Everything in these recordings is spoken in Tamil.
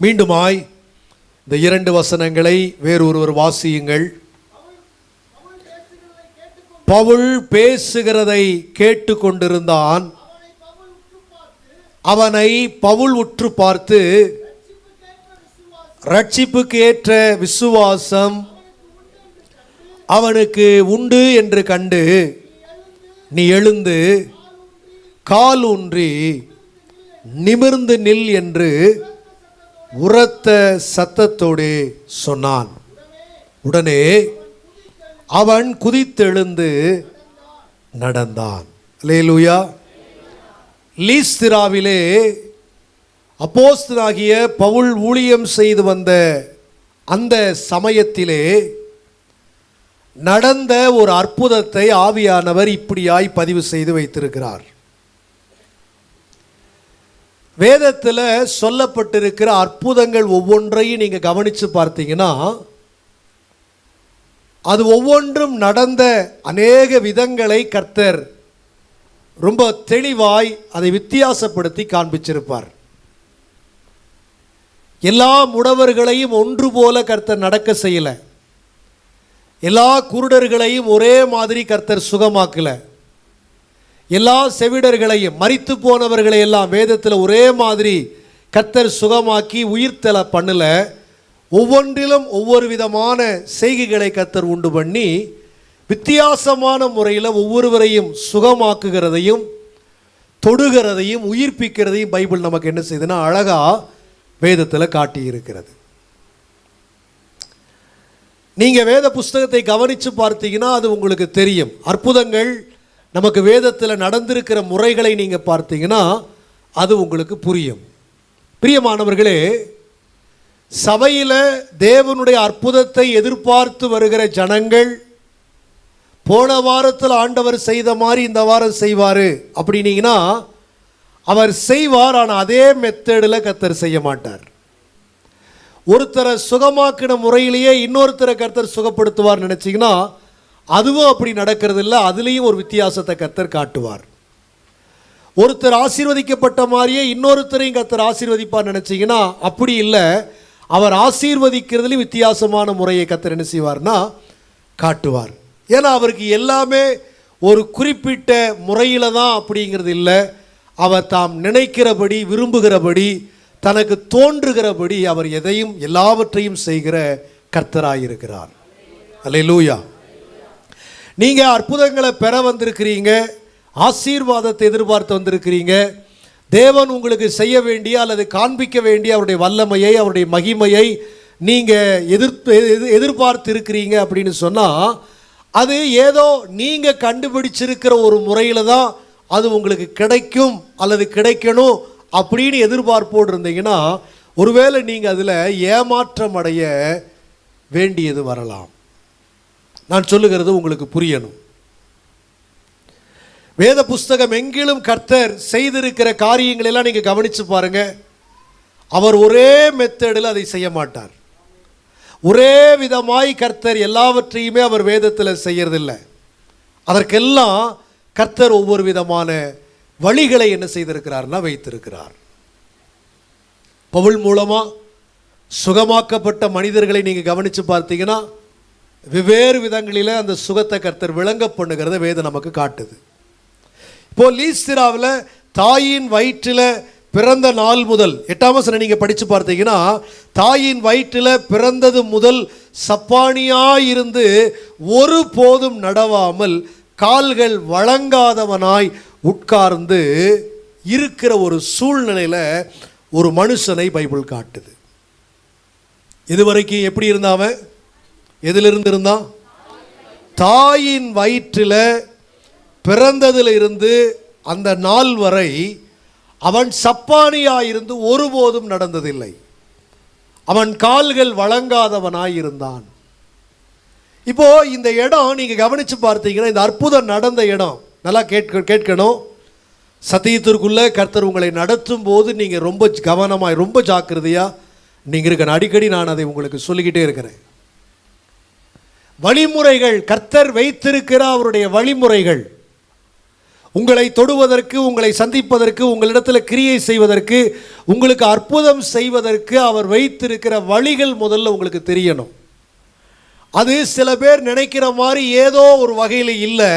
மீண்டுமாய் இந்த இரண்டு வசனங்களை வேறொருவர் வாசியுங்கள். பவுல் பேசுகிறதை கேட்டு கொண்டிருந்தான் அவனை பவுல் உற்று பார்த்து ரட்சிப்புக்கு ஏற்ற விசுவாசம் அவனுக்கு உண்டு என்று கண்டு நீ எழுந்து கால் ஊன்றி நிமிர்ந்து நில் என்று உரத்த சத்தத்தோடு சொன்னான். உடனே அவன் குதித்தெழுந்து நடந்தான். லேலுயா லீஸ்திராவிலே அப்போஸ்தனாகிய பவுல் ஊழியம் செய்து வந்த அந்த சமயத்திலே நடந்த ஒரு அற்புதத்தை ஆவியானவர் இப்படியாய் பதிவு செய்து வைத்திருக்கிறார். வேதத்தில் சொல்லப்பட்டிருக்கிற அற்புதங்கள் ஒவ்வொன்றையும் நீங்கள் கவனித்து பார்த்தீங்கன்னா அது ஒவ்வொன்றும் நடந்த அநேக விதங்களை கர்த்தர் ரொம்ப தெளிவாய் அதை வித்தியாசப்படுத்தி காண்பிச்சிருப்பார். எல்லா முடவர்களையும் ஒன்று போல கர்த்தர் நடக்க செய்யலை. எல்லா குருடர்களையும் ஒரே மாதிரி கர்த்தர் சுகமாக்கலை. எல்லா செவிடர்களையும் மறித்து போனவர்களை எல்லாம் வேதத்தில் ஒரே மாதிரி கத்தர் சுகமாக்கி உயிர்த்தல பண்ணல. ஒவ்வொன்றிலும் ஒவ்வொரு விதமான செய்கைகளை கத்தர் உண்டு பண்ணி வித்தியாசமான முறையில் ஒவ்வொருவரையும் சுகமாக்குகிறதையும் தொடுகிறதையும் உயிர்ப்பிக்கிறதையும் பைபிள் நமக்கு என்ன செய்யுதுன்னா அழகாக வேதத்தில் காட்டியிருக்கிறது. நீங்கள் வேத புஸ்தகத்தை கவனித்து பார்த்தீங்கன்னா அது உங்களுக்கு தெரியும். அற்புதங்கள் நமக்கு வேதத்தில் நடந்திருக்கிற முறைகளை நீங்கள் பார்த்தீங்கன்னா அது உங்களுக்கு புரியும். பிரியமானவர்களே சபையில் தேவனுடைய அற்புதத்தை எதிர்பார்த்து வருகிற ஜனங்கள் போன வாரத்தில் ஆண்டவர் செய்த மாதிரி இந்த வாரம் செய்வார் அப்படின்னீங்கன்னா அவர் செய்வார் ஆனால் அதே மெத்தடில் கத்தர் செய்ய மாட்டார். ஒருத்தரை சுகமாக்கின முறையிலேயே இன்னொருத்தரை கர்த்தர் சுகப்படுத்துவார் நினச்சிங்கன்னா அதுவும் அப்படி நடக்கிறது இல்லை அதுலேயும் ஒரு வித்தியாசத்தை கத்தர் காட்டுவார். ஒருத்தர் ஆசீர்வதிக்கப்பட்ட மாதிரியே இன்னொருத்தரையும் கத்தர் ஆசீர்வதிப்பார் நினச்சிங்கன்னா அப்படி இல்லை. அவர் ஆசீர்வதிக்கிறதுலேயும் வித்தியாசமான முறையை கத்தர் என்ன செய்வார்னா காட்டுவார். ஏன்னா அவருக்கு எல்லாமே ஒரு குறிப்பிட்ட முறையில் தான் அப்படிங்கிறது இல்லை. அவர் தாம் நினைக்கிறபடி விரும்புகிறபடி தனக்கு தோன்றுகிறபடி அவர் எதையும் எல்லாவற்றையும் செய்கிற கர்த்தராயிருக்கிறார். அல்லேலூயா நீங்கள் அற்புதங்களை பெற வந்திருக்கிறீங்க ஆசீர்வாதத்தை எதிர்பார்த்து வந்திருக்கிறீங்க. தேவன் உங்களுக்கு செய்ய வேண்டிய அல்லது காண்பிக்க வேண்டிய அவருடைய வல்லமையை அவருடைய மகிமையை நீங்கள் எதிர்த்து எதிர்- எதிர்பார்த்து இருக்கிறீங்க அப்படின்னு சொன்னால் அது ஏதோ நீங்கள் கண்டுபிடிச்சிருக்கிற ஒரு முறையில் தான் அது உங்களுக்கு கிடைக்கும் அல்லது கிடைக்கணும் அப்படின்னு எதிர்பார்ப்போடு இருந்தீங்கன்னா ஒருவேளை நீங்கள் அதில் ஏமாற்றம் அடைய வேண்டியது வரலாம். நான் சொல்லுகிறது உங்களுக்கு புரியணும். வேத புஸ்தகம் எங்கிலும் கர்த்தர் செய்திருக்கிற காரியங்களை எல்லாம் நீங்கள் கவனித்து பாருங்க. அவர் ஒரே மெத்தடில் அதை செய்ய மாட்டார். ஒரே விதமாய் கர்த்தர் எல்லாவற்றையுமே அவர் வேதத்தில் செய்யறதில்லை. அதற்கெல்லாம் கர்த்தர் ஒவ்வொரு விதமான வழிகளை என்ன செய்திருக்கிறார்னா வைத்திருக்கிறார். பவுல் மூலமா சுகமாக்கப்பட்ட மனிதர்களை நீங்கள் கவனித்து பார்த்தீங்கன்னா வெவ்வேறு விதங்களில் அந்த சுகத்தை கர்த்தர் விளங்க பண்ணுகிறத வேதம் நமக்கு காட்டுது. இப்போ லீஸ்திராவில் தாயின் வயிற்றில் பிறந்த நாள் முதல் எட்டாம் வசனம் நீங்கள் படித்து பார்த்தீங்கன்னா தாயின் வயிற்றில் பிறந்தது முதல் சப்பானியாக இருந்து ஒரு போதும் நடவாமல் கால்கள் வழங்காதவனாய் உட்கார்ந்து இருக்கிற ஒரு சூழ்நிலையில் ஒரு மனுஷனை பைபிள் காட்டுது. இதுவரைக்கும் எப்படி இருந்தாவன் எதிலிருந்து இருந்தான் தாயின் வயிற்றில் பிறந்ததில் இருந்து அந்த நாள் வரை அவன் சப்பானியாயிருந்து ஒருபோதும் நடந்ததில்லை. அவன் கால்கள் வழங்காதவனாய் இருந்தான் இப்போ இந்த இடம் நீங்க கவனிச்சு பார்த்தீங்கன்னா இந்த அற்புதம் நடந்த இடம். நல்லா கேட்க கேட்கணும். சத்தியத்திற்குள்ள கர்த்தர் உங்களை நடத்தும் போது நீங்க ரொம்ப கவனமாய் ரொம்ப ஜாக்கிரதையா நீங்க இருக்கணும். அடிக்கடி நான் அதை உங்களுக்கு சொல்லிக்கிட்டே இருக்கிறேன். வழிமுறைகள் கர்த்தர் வைத்திருக்கிற அவருடைய வழிமுறைகள். உங்களை தொடுவதற்கு உங்களை சந்திப்பதற்கு உங்களிடத்தில் கிரியை செய்வதற்கு உங்களுக்கு அற்புதம் செய்வதற்கு அவர் வைத்திருக்கிற வழிகள் முதல்ல உங்களுக்கு தெரியணும். அது சில பேர் நினைக்கிற மாதிரி ஏதோ ஒரு வகையில் இல்லை.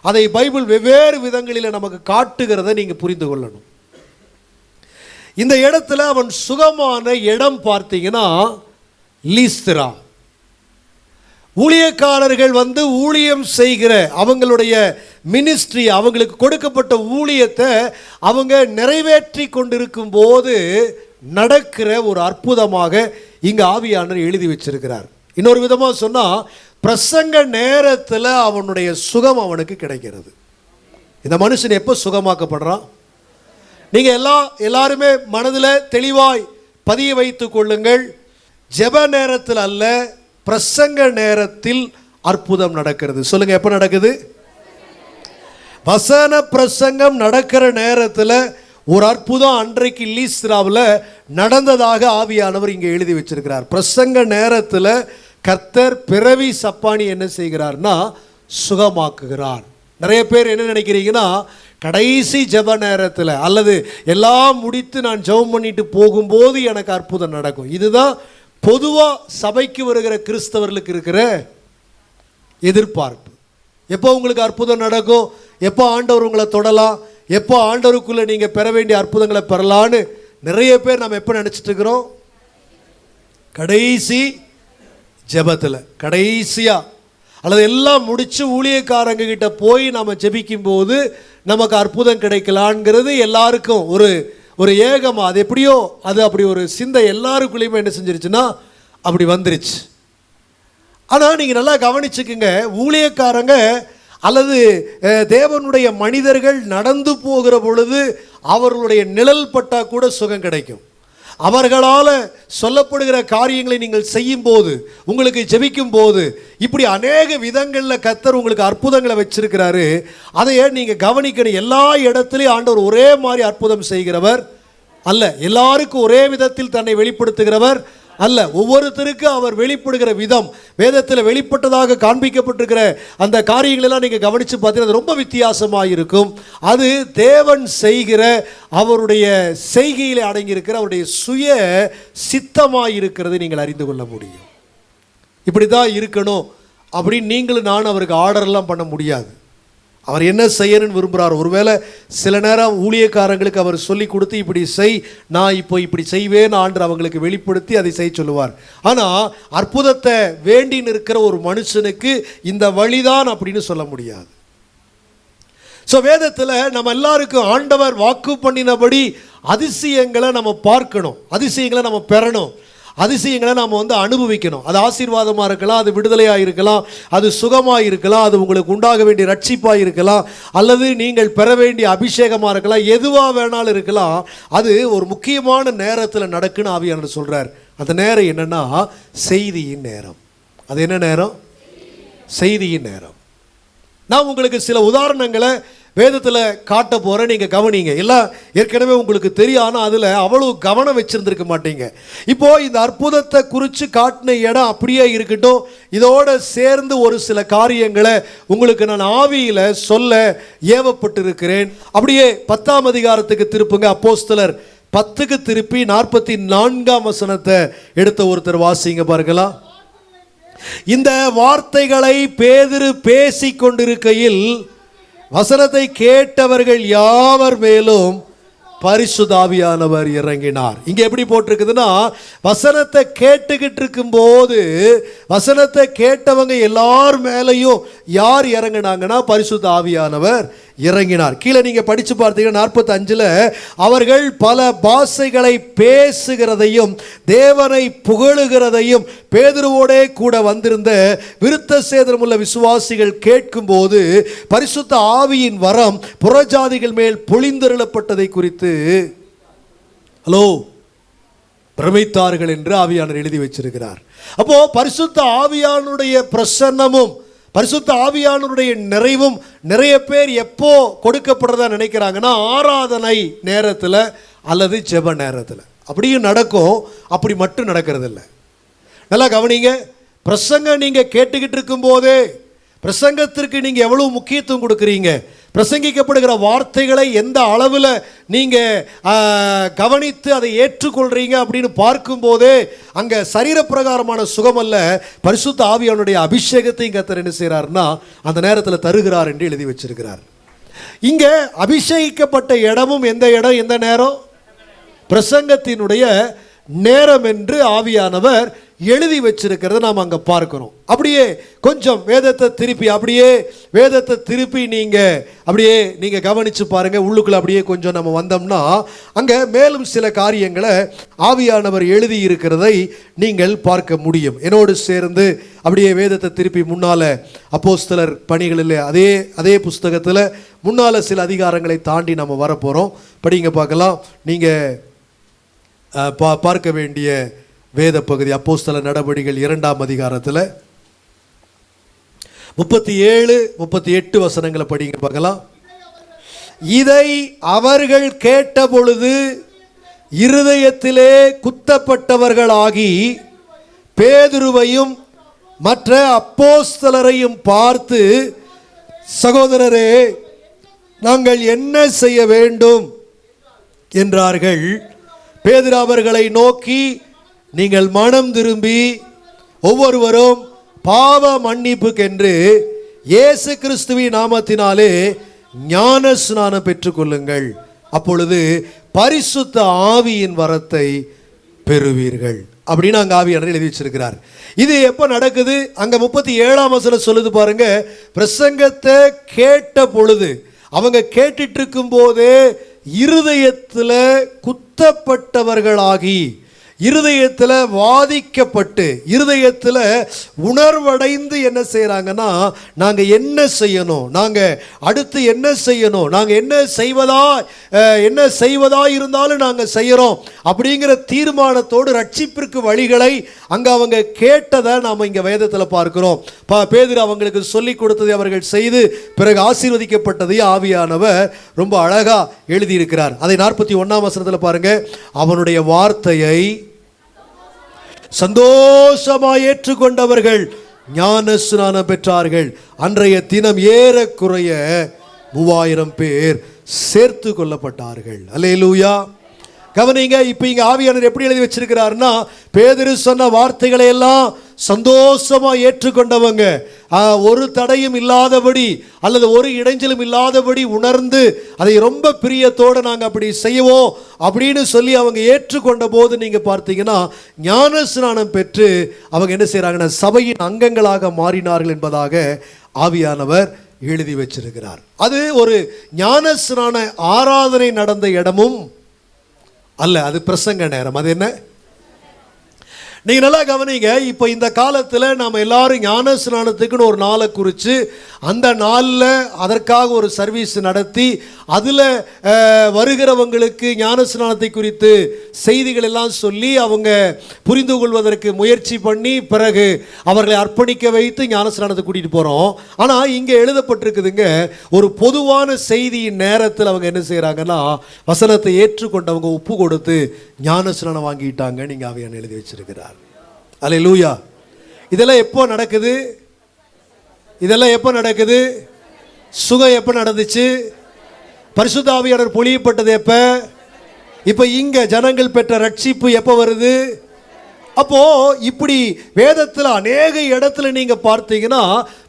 அதை பைபிள் வெவ்வேறு விதங்களில் நமக்கு காட்டுகிறத நீங்கள் புரிந்து கொள்ளணும். இந்த இடத்துல அவன் சுகமான இடம் பார்த்தீங்கன்னா லீஸ்திரா. ஊழியக்காரர்கள் வந்து ஊழியம் செய்கிற அவங்களுடைய மினிஸ்ட்ரி அவங்களுக்கு கொடுக்கப்பட்ட ஊழியத்தை அவங்க நிறைவேற்றி கொண்டிருக்கும் போது நடக்கிற ஒரு அற்புதமாக இங்கே ஆவியானர் எழுதி வச்சிருக்கிறார். இன்னொரு விதமாக சொன்னால் பிரசங்க நேரத்தில் அவனுடைய சுகம் அவனுக்கு கிடைக்கிறது. இந்த மனுஷன் எப்போ சுகமாக்கப்படுறான்? நீங்கள் எல்லா எல்லாருமே மனதில் தெளிவாய் பதிய வைத்து கொள்ளுங்கள். ஜெப நேரத்தில் அல்ல பிரசங்க நேரத்தில் அற்புதம் நடக்கிறது. சொல்லுங்க எப்போ நடக்குது? வசன பிரசங்கம் நடக்கிற நேரத்தில் ஒரு அற்புதம் அன்றைக்கு லீஸ்ராவில் நடந்ததாக ஆவியானவர் இங்கே எழுதி வச்சிருக்கிறார். பிரசங்க நேரத்தில் கர்த்தர் பிறவி சப்பானி என்ன செய்கிறார்னா சுகமாக்குகிறார். நிறைய பேர் என்ன நினைக்கிறீங்கன்னா கடைசி ஜெப நேரத்தில் அல்லது எல்லாம் முடித்து நான் ஜெபம் பண்ணிட்டு போகும்போது எனக்கு அற்புதம் நடக்கும். இதுதான் பொதுவாக சபைக்கு வருகிற கிறிஸ்தவர்களுக்கு இருக்கிற எதிர்பார்ப்பு. எப்போ உங்களுக்கு அற்புதம் நடக்கும்? எப்போ ஆண்டவர் உங்களை தொடலாம்? எப்போ ஆண்டவருக்குள்ளே நீங்கள் பெற வேண்டிய அற்புதங்களை பெறலான்னு நிறைய பேர் நம்ம எப்போ நினச்சிட்டு இருக்கிறோம்? கடைசி ஜெபத்தில் கடைசியாக அல்லது எல்லாம் முடித்து ஊழியக்காரங்க கிட்ட போய் நம்ம ஜெபிக்கும் போது நமக்கு அற்புதம் கிடைக்கலான்ங்கிறது எல்லாருக்கும் ஒரு ஒரு ஏகமா அது எப்படியோ அது அப்படி ஒரு சிந்தை எல்லாருக்குள்ளேயுமே என்ன செஞ்சிருச்சுன்னா அப்படி வந்துருச்சு. ஆனால் நீங்கள் நல்லா கவனிச்சுக்குங்க ஊழியக்காரங்க அல்லது தேவனுடைய மனிதர்கள் நடந்து போகிற பொழுது அவர்களுடைய நிழல் பட்டால் கூட சுகம் கிடைக்கும். அவர்களால் சொல்லப்படுகிற காரியங்களை நீங்கள் செய்யும் போது உங்களுக்கு ஜெபிக்கும் போது இப்படி அநேக விதங்களில் கத்தர் உங்களுக்கு அற்புதங்களை வச்சிருக்கிறாரு. அதையே நீங்கள் கவனிக்கணும். எல்லா இடத்துலையும் ஆண்டவர் ஒரே மாதிரி அற்புதம் செய்கிறவர் அல்ல. எல்லாருக்கும் ஒரே விதத்தில் தன்னை வெளிப்படுத்துகிறவர். அல்ல ஒவ்வொருத்தருக்கு அவர் வெளிப்படுகிற விதம் வேதத்தில் வெளிப்பட்டதாக காண்பிக்கப்பட்டிருக்கிற அந்த காரியங்களெல்லாம் நீங்கள் கவனித்து பார்த்தீங்கன்னா அது ரொம்ப வித்தியாசமாக இருக்கும் அது தேவன் செய்கிற அவருடைய செய்கையில் அடங்கியிருக்கிற அவருடைய சுய சித்தமாக இருக்கிறதை நீங்கள் அறிந்து கொள்ள முடியும். இப்படி தான் இருக்கணும் அப்படின்னு நீங்களும் நான் அவருக்கு ஆர்டர்லாம் பண்ண முடியாது. அவர் என்ன செய்யணும்னு விரும்புகிறார் ஒருவேளை சில நேரம் ஊழியக்காரங்களுக்கு அவர் சொல்லி கொடுத்து இப்படி செய் நான் இப்போ இப்படி செய்வேன் ஆண்டு அவங்களுக்கு வெளிப்படுத்தி அதை செய்ய சொல்லுவார். ஆனால் அற்புதத்தை வேண்டி நிற்கிற ஒரு மனுஷனுக்கு இந்த வழிதான் அப்படின்னு சொல்ல முடியாது. ஸோ வேதத்தில் நம்ம எல்லாருக்கும் ஆண்டவர் வாக்கு பண்ணினபடி அதிசயங்களை நம்ம பார்க்கணும். அதிசயங்களை நம்ம பெறணும். அதிசயங்களை நாம் வந்து அனுபவிக்கணும். அது ஆசீர்வாதமாக இருக்கலாம் அது விடுதலையாக இருக்கலாம் அது சுகமாக இருக்கலாம் அது உங்களுக்கு உண்டாக வேண்டிய ரட்சிப்பாக இருக்கலாம் அல்லது நீங்கள் பெற வேண்டிய அபிஷேகமாக இருக்கலாம் எதுவாக வேணாலும் இருக்கலாம். அது ஒரு முக்கியமான நேரத்தில் நடக்குன்னு ஆவியானவர் சொல்கிறார் அந்த நேரம் என்னென்னா செய்தியின் நேரம். அது என்ன நேரம்? செய்தியின் நேரம். நான் உங்களுக்கு சில உதாரணங்களை வேதத்தில் காட்ட போகிறேன் நீங்கள் கவனிங்க. எல்லாம் ஏற்கனவே உங்களுக்கு தெரியும். ஆனால் அதில் அவ்வளவு கவனம் வச்சுருந்துருக்க மாட்டீங்க. இப்போது இந்த அற்புதத்தை குறித்து காட்டின இடம் அப்படியே இருக்கட்டும். இதோட சேர்ந்து ஒரு சில காரியங்களை உங்களுக்கு நான் ஆவியில் சொல்ல ஏவப்பட்டிருக்கிறேன். அப்படியே பத்தாம் அதிகாரத்துக்கு திருப்புங்க. அப்போஸ்தலர் பத்துக்கு திருப்பி நாற்பத்தி நான்காம் வசனத்தை எடுத்த ஒருத்தர் வாசிங்க பாருங்களா. இந்த வார்த்தைகளை பேதிரு பேசிக் கொண்டிருக்கையில் வசனத்தை கேட்டவர்கள் யாவர் மேலும் பரிசுதாவியானவர் இறங்கினார். இங்க எப்படி போட்டிருக்குதுன்னா வசனத்தை கேட்டுக்கிட்டு இருக்கும்போது வசனத்தை கேட்டவங்க எல்லார் மேலேயும் யார் இறங்கினாங்கன்னா பரிசுத்த ஆவியானவர் இறங்கினார். கீழே நீங்கள் படித்து பார்த்தீங்கன்னா நாற்பத்தஞ்சில் அவர்கள் பல பாஷைகளை பேசுகிறதையும் தேவனை புகழுகிறதையும் பேதுருவோடே கூட வந்திருந்த விருத்த சேதனமுள்ள விசுவாசிகள் கேட்கும்போது பரிசுத்த ஆவியின் வரம் புறஜாதிகள் மேல் பொழிந்தருளப்பட்டதை குறித்து ஹலோ பிரமித்தார்கள் என்று ஆவியானர் எழுதி வச்சிருக்கிறார். அப்போ பரிசுத்த ஆவியானுடைய பிரசன்னமும் பரிசுத்த ஆவியானவருடைய நிறைவும் நிறைய பேர் எப்போ கொடுக்கப்படுறதா நினைக்கிறாங்கன்னா ஆராதனை நேரத்தில் அல்லது ஜெப நேரத்தில். அப்படியும் நடக்கும் அப்படி மட்டும் நடக்கிறதில்ல. நல்லா கவனிங்க பிரசங்கம் நீங்கள் கேட்டுக்கிட்டு இருக்கும்போதே பிரசங்கத்திற்கு நீங்கள் எவ்வளோ முக்கியத்துவம் கொடுக்குறீங்க? பிரசங்கிக்கப்படுகிற வார்த்தைகளை எந்த அளவில் நீங்கள் கவனித்து அதை ஏற்றுக்கொள்கிறீங்க அப்படின்னு பார்க்கும்போதே அங்கே சரீரப்பிரகாரமான சுகமல்ல பரிசுத்த ஆவியானுடைய அபிஷேகத்தையும் கத்தர் என்ன செய்கிறாருன்னா அந்த நேரத்தில் தருகிறார் என்று எழுதி வச்சிருக்கிறார். இங்கே அபிஷேகிக்கப்பட்ட இடமும் எந்த இடம் எந்த நேரம்? பிரசங்கத்தினுடைய நேரம் என்று ஆவியானவர் எழுதி வச்சிருக்கிறத நாம் அங்கே பார்க்கிறோம் அப்படியே கொஞ்சம் வேதத்தை திருப்பி அப்படியே வேதத்தை திருப்பி நீங்கள் அப்படியே நீங்கள் கவனித்து பாருங்கள் உள்ளுக்குள்ள அப்படியே கொஞ்சம் நம்ம வந்தோம்னா அங்கே மேலும் சில காரியங்களை ஆவியானவர் எழுதி இருக்கிறதை நீங்கள் பார்க்க முடியும். என்னோடு சேர்ந்து அப்படியே வேதத்தை திருப்பி முன்னால் அப்போஸ்தலர் பணிகளில் அதே அதே புஸ்தகத்தில் முன்னால் சில அதிகாரங்களை தாண்டி நம்ம வரப்போகிறோம் படிங்க பார்க்கலாம். நீங்கள் பா பார்க்க வேண்டிய வேத பகுதி அப்போஸ்தல நடவடிக்கைகள் இரண்டாம் அதிகாரத்தில். முப்பத்தி ஏழு முப்பத்தி எட்டு வசனங்களை படிங்க பார்க்கலாம். இதை அவர்கள் கேட்ட பொழுது இருதயத்திலே குத்தப்பட்டவர்களாகி பேதுருவையும் மற்ற அப்போஸ்தலரையும் பார்த்து சகோதரரே நாங்கள் என்ன செய்ய வேண்டும்? என்றார்கள். பேதுரு அவர்களை நோக்கி நீங்கள் மனம் திரும்பி ஒவ்வொருவரும் பாவ மன்னிப்புக்கென்று இயேசு கிறிஸ்துவின் நாமத்தினாலே ஞான ஸ்நானம் பெற்றுக்கொள்ளுங்கள். அப்பொழுது பரிசுத்த ஆவியின் வரத்தை பெறுவீர்கள். அப்படின்னு அங்கே ஆவியானவர் எழுதி வச்சிருக்கிறார். இது எப்போ நடக்குது? அங்கே முப்பத்தி ஏழாம் வசனம் சொல்லுது பாருங்க. பிரசங்கத்தை கேட்ட பொழுது அவங்க கேட்டுட்டு இருக்கும் போதே இருதயத்தில் குத்தப்பட்டவர்களாகி இருதயத்தில் வாதிக்கப்பட்டு இருதயத்தில் உணர்வடைந்து என்ன செய்கிறாங்கன்னா நாங்கள் என்ன செய்யணும்? நாங்கள் அடுத்து என்ன செய்யணும்? நாங்கள் என்ன செய்வதா என்ன செய்வதா இருந்தாலும் நாங்கள் செய்கிறோம் அப்படிங்கிற தீர்மானத்தோடு ரட்சிப்பிற்கு வழிகளை அங்கே அவங்க கேட்டதை நாம் இங்கே வேதத்தில் பார்க்குறோம். பா பேதுரு அவங்களுக்கு சொல்லி கொடுத்ததை அவர்கள் செய்து பிறகு ஆசீர்வதிக்கப்பட்டதை ஆவியானவர் ரொம்ப அழகாக எழுதியிருக்கிறார். அதை நாற்பத்தி ஒன்றாம் வசனத்தில் பாருங்கள் அவனுடைய வார்த்தையை சந்தோஷமாய் ஏற்றுக்கொண்டவர்கள் ஞான ஸ்நானம் பெற்றார்கள். அன்றைய தினம் ஏறக்குறைய மூவாயிரம் பேர் சேர்த்து கொள்ளப்பட்டார்கள். அல்லேலூயா. கவனிங்க இப்போ இங்கே ஆவியானவர் எப்படி எழுதி வச்சிருக்கிறாருன்னா பேதரு சொன்ன வார்த்தைகளை எல்லாம் சந்தோஷமா ஏற்றுக்கொண்டவங்க. ஒரு தடையும் இல்லாதபடி அல்லது ஒரு இடைஞ்சலும் இல்லாதபடி உணர்ந்து அதை ரொம்ப பிரியத்தோடு நாங்கள் அப்படி செய்வோம் அப்படின்னு சொல்லி அவங்க ஏற்றுக்கொண்ட போது நீங்கள் பார்த்தீங்கன்னா ஞான ஸ்நானம் பெற்று அவங்க என்ன செய்கிறாங்கன்னா சபையின் அங்கங்களாக மாறினார்கள் என்பதாக ஆவியானவர் எழுதி வச்சிருக்கிறார். அது ஒரு ஞான ஸ்நான ஆராதனை நடந்த இடமும் அல்ல அது பிரசங்க நேரம். அது என்ன? நீங்க நல்லா கவனிங்க இப்போ இந்த காலத்தில் நாம் எல்லாரும் ஞான ஸ்நானத்துக்குன்னு ஒரு நாளை குறித்து அந்த நாளில் அதற்காக ஒரு சர்வீஸ் நடத்தி அதில் வருகிறவங்களுக்கு ஞான ஸ்நானத்தை குறித்து செய்திகள் எல்லாம் சொல்லி அவங்க புரிந்து கொள்வதற்கு முயற்சி பண்ணி பிறகு அவர்களை அர்ப்பணிக்க வைத்து ஞான ஸ்நானத்தை கூட்டிகிட்டு போகிறோம் ஆனால் இங்கே எழுதப்பட்டிருக்குதுங்க ஒரு பொதுவான செய்தியின் நேரத்தில் அவங்க என்ன செய்கிறாங்கன்னா வசனத்தை ஏற்றுக்கொண்டவங்க ஒப்பு கொடுத்து ஞான ஸ்நானம் வாங்கிட்டாங்க நீங்கள் அவையான எழுதி வச்சிருக்கிறார். அல்ல லூயா இதெல்லாம் எப்போ நடக்குது? இதெல்லாம் எப்போ நடக்குது? சுகம் எப்போ நடந்துச்சு? பரிசுத்தாவியாளர் பொழியப்பட்டது எப்போ? இப்போ இங்கே ஜனங்கள் பெற்ற ரட்சிப்பு எப்போ வருது? அப்போ இப்படி வேதத்தில் அநேக இடத்துல நீங்கள் பார்த்தீங்கன்னா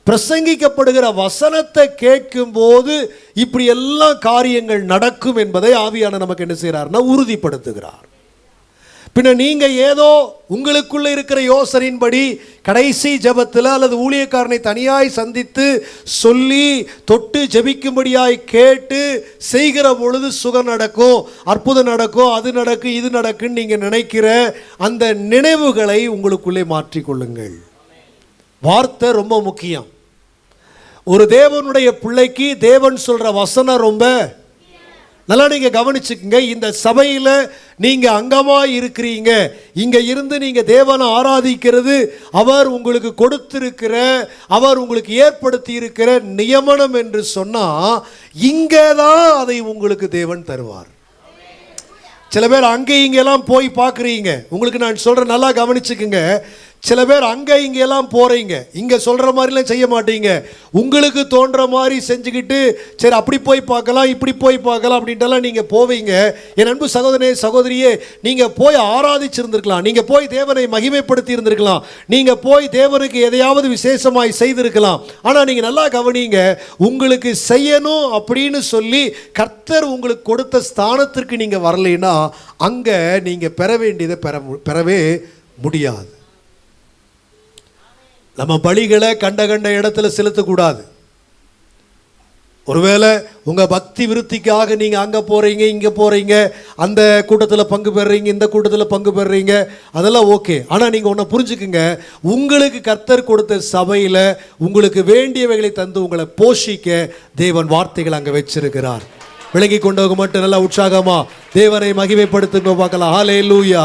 பிரசங்கிக்கப்படுகிற வசனத்தை கேட்கும்போது இப்படி எல்லா காரியங்கள் நடக்கும் என்பதை ஆவியான நமக்கு என்ன செய்கிறார்னா உறுதிப்படுத்துகிறார். பின்ன நீங்கள் ஏதோ உங்களுக்குள்ளே இருக்கிற யோசனையின்படி கடைசி ஜெபத்தில் அல்லது ஊழியக்காரனை தனியாய் சந்தித்து சொல்லி தொட்டு ஜெபிக்கும்படியாய் கேட்டு செய்கிற பொழுது சுகம் நடக்கும் அற்புதம் நடக்கும் அது நடக்கும் இது நடக்குன்னு நீங்கள் நினைக்கிற அந்த நினைவுகளை உங்களுக்குள்ளே மாற்றிக்கொள்ளுங்கள். வார்த்தை ரொம்ப முக்கியம். ஒரு தேவனுடைய பிள்ளைக்கு தேவன் சொல்கிற வசனம் ரொம்ப நல்லா நீங்கள் கவனிச்சுக்கோங்க. இந்த சபையில் நீங்கள் அங்கமாக இருக்கிறீங்க. இங்கே இருந்து நீங்கள் தேவனை ஆராதிக்கிறது அவர் உங்களுக்கு கொடுத்திருக்கிற அவர் உங்களுக்கு ஏற்படுத்தி இருக்கிற நியமனம் என்று சொன்னால் இங்கே தான் அதை உங்களுக்கு தேவன் தருவார். சில பேர் அங்கே இங்கெல்லாம் போய் பார்க்குறீங்க. உங்களுக்கு நான் சொல்கிறேன் நல்லா கவனிச்சுக்குங்க. சில பேர் அங்கே இங்கே எல்லாம் இங்கே சொல்கிற மாதிரிலாம் செய்ய மாட்டீங்க. உங்களுக்கு தோன்ற மாதிரி செஞ்சுக்கிட்டு சரி அப்படி போய் பார்க்கலாம் இப்படி போய் பார்க்கலாம் அப்படின்ட்டுலாம் நீங்கள் போவீங்க. என் அன்பு சகோதரனே சகோதரியே நீங்கள் போய் ஆராதிச்சிருந்துருக்கலாம். நீங்கள் போய் தேவனை மகிமைப்படுத்தி இருந்திருக்கலாம் நீங்கள் போய் தேவனுக்கு எதையாவது விசேஷமாய் செய்திருக்கலாம். ஆனால் நீங்கள் நல்லா கவனிங்க உங்களுக்கு செய்யணும் அப்படின்னு சொல்லி கர்த்தர் உங்களுக்கு கொடுத்த ஸ்தானத்திற்கு நீங்கள் வரலைன்னா அங்கே நீங்கள் பெற வேண்டியதை பெற பெறவே முடியாது. நம்ம பலிகளை கண்ட கண்ட இடத்துல செலுத்தக்கூடாது ஒருவேளை உங்கள் பக்தி விருத்திக்காக நீங்கள் அங்கே போகிறீங்க இங்கே போகிறீங்க அந்த கூட்டத்தில் பங்கு பெறுறீங்க இந்த கூட்டத்தில் பங்கு பெறுறீங்க அதெல்லாம் ஓகே. ஆனால் நீங்கள் ஒன்று புரிஞ்சுக்குங்க உங்களுக்கு கர்த்தர் கொடுத்த சபையில் உங்களுக்கு வேண்டியவைகளை தந்து உங்களை போஷிக்க தேவன் வார்த்தைகள் அங்கே வச்சிருக்கிறார். விளங்கி கொண்டவங்க மட்டும் நல்லா உற்சாகமா தேவனை மகிமைப்படுத்துங்க பார்க்கலாம். ஹாலே லூயா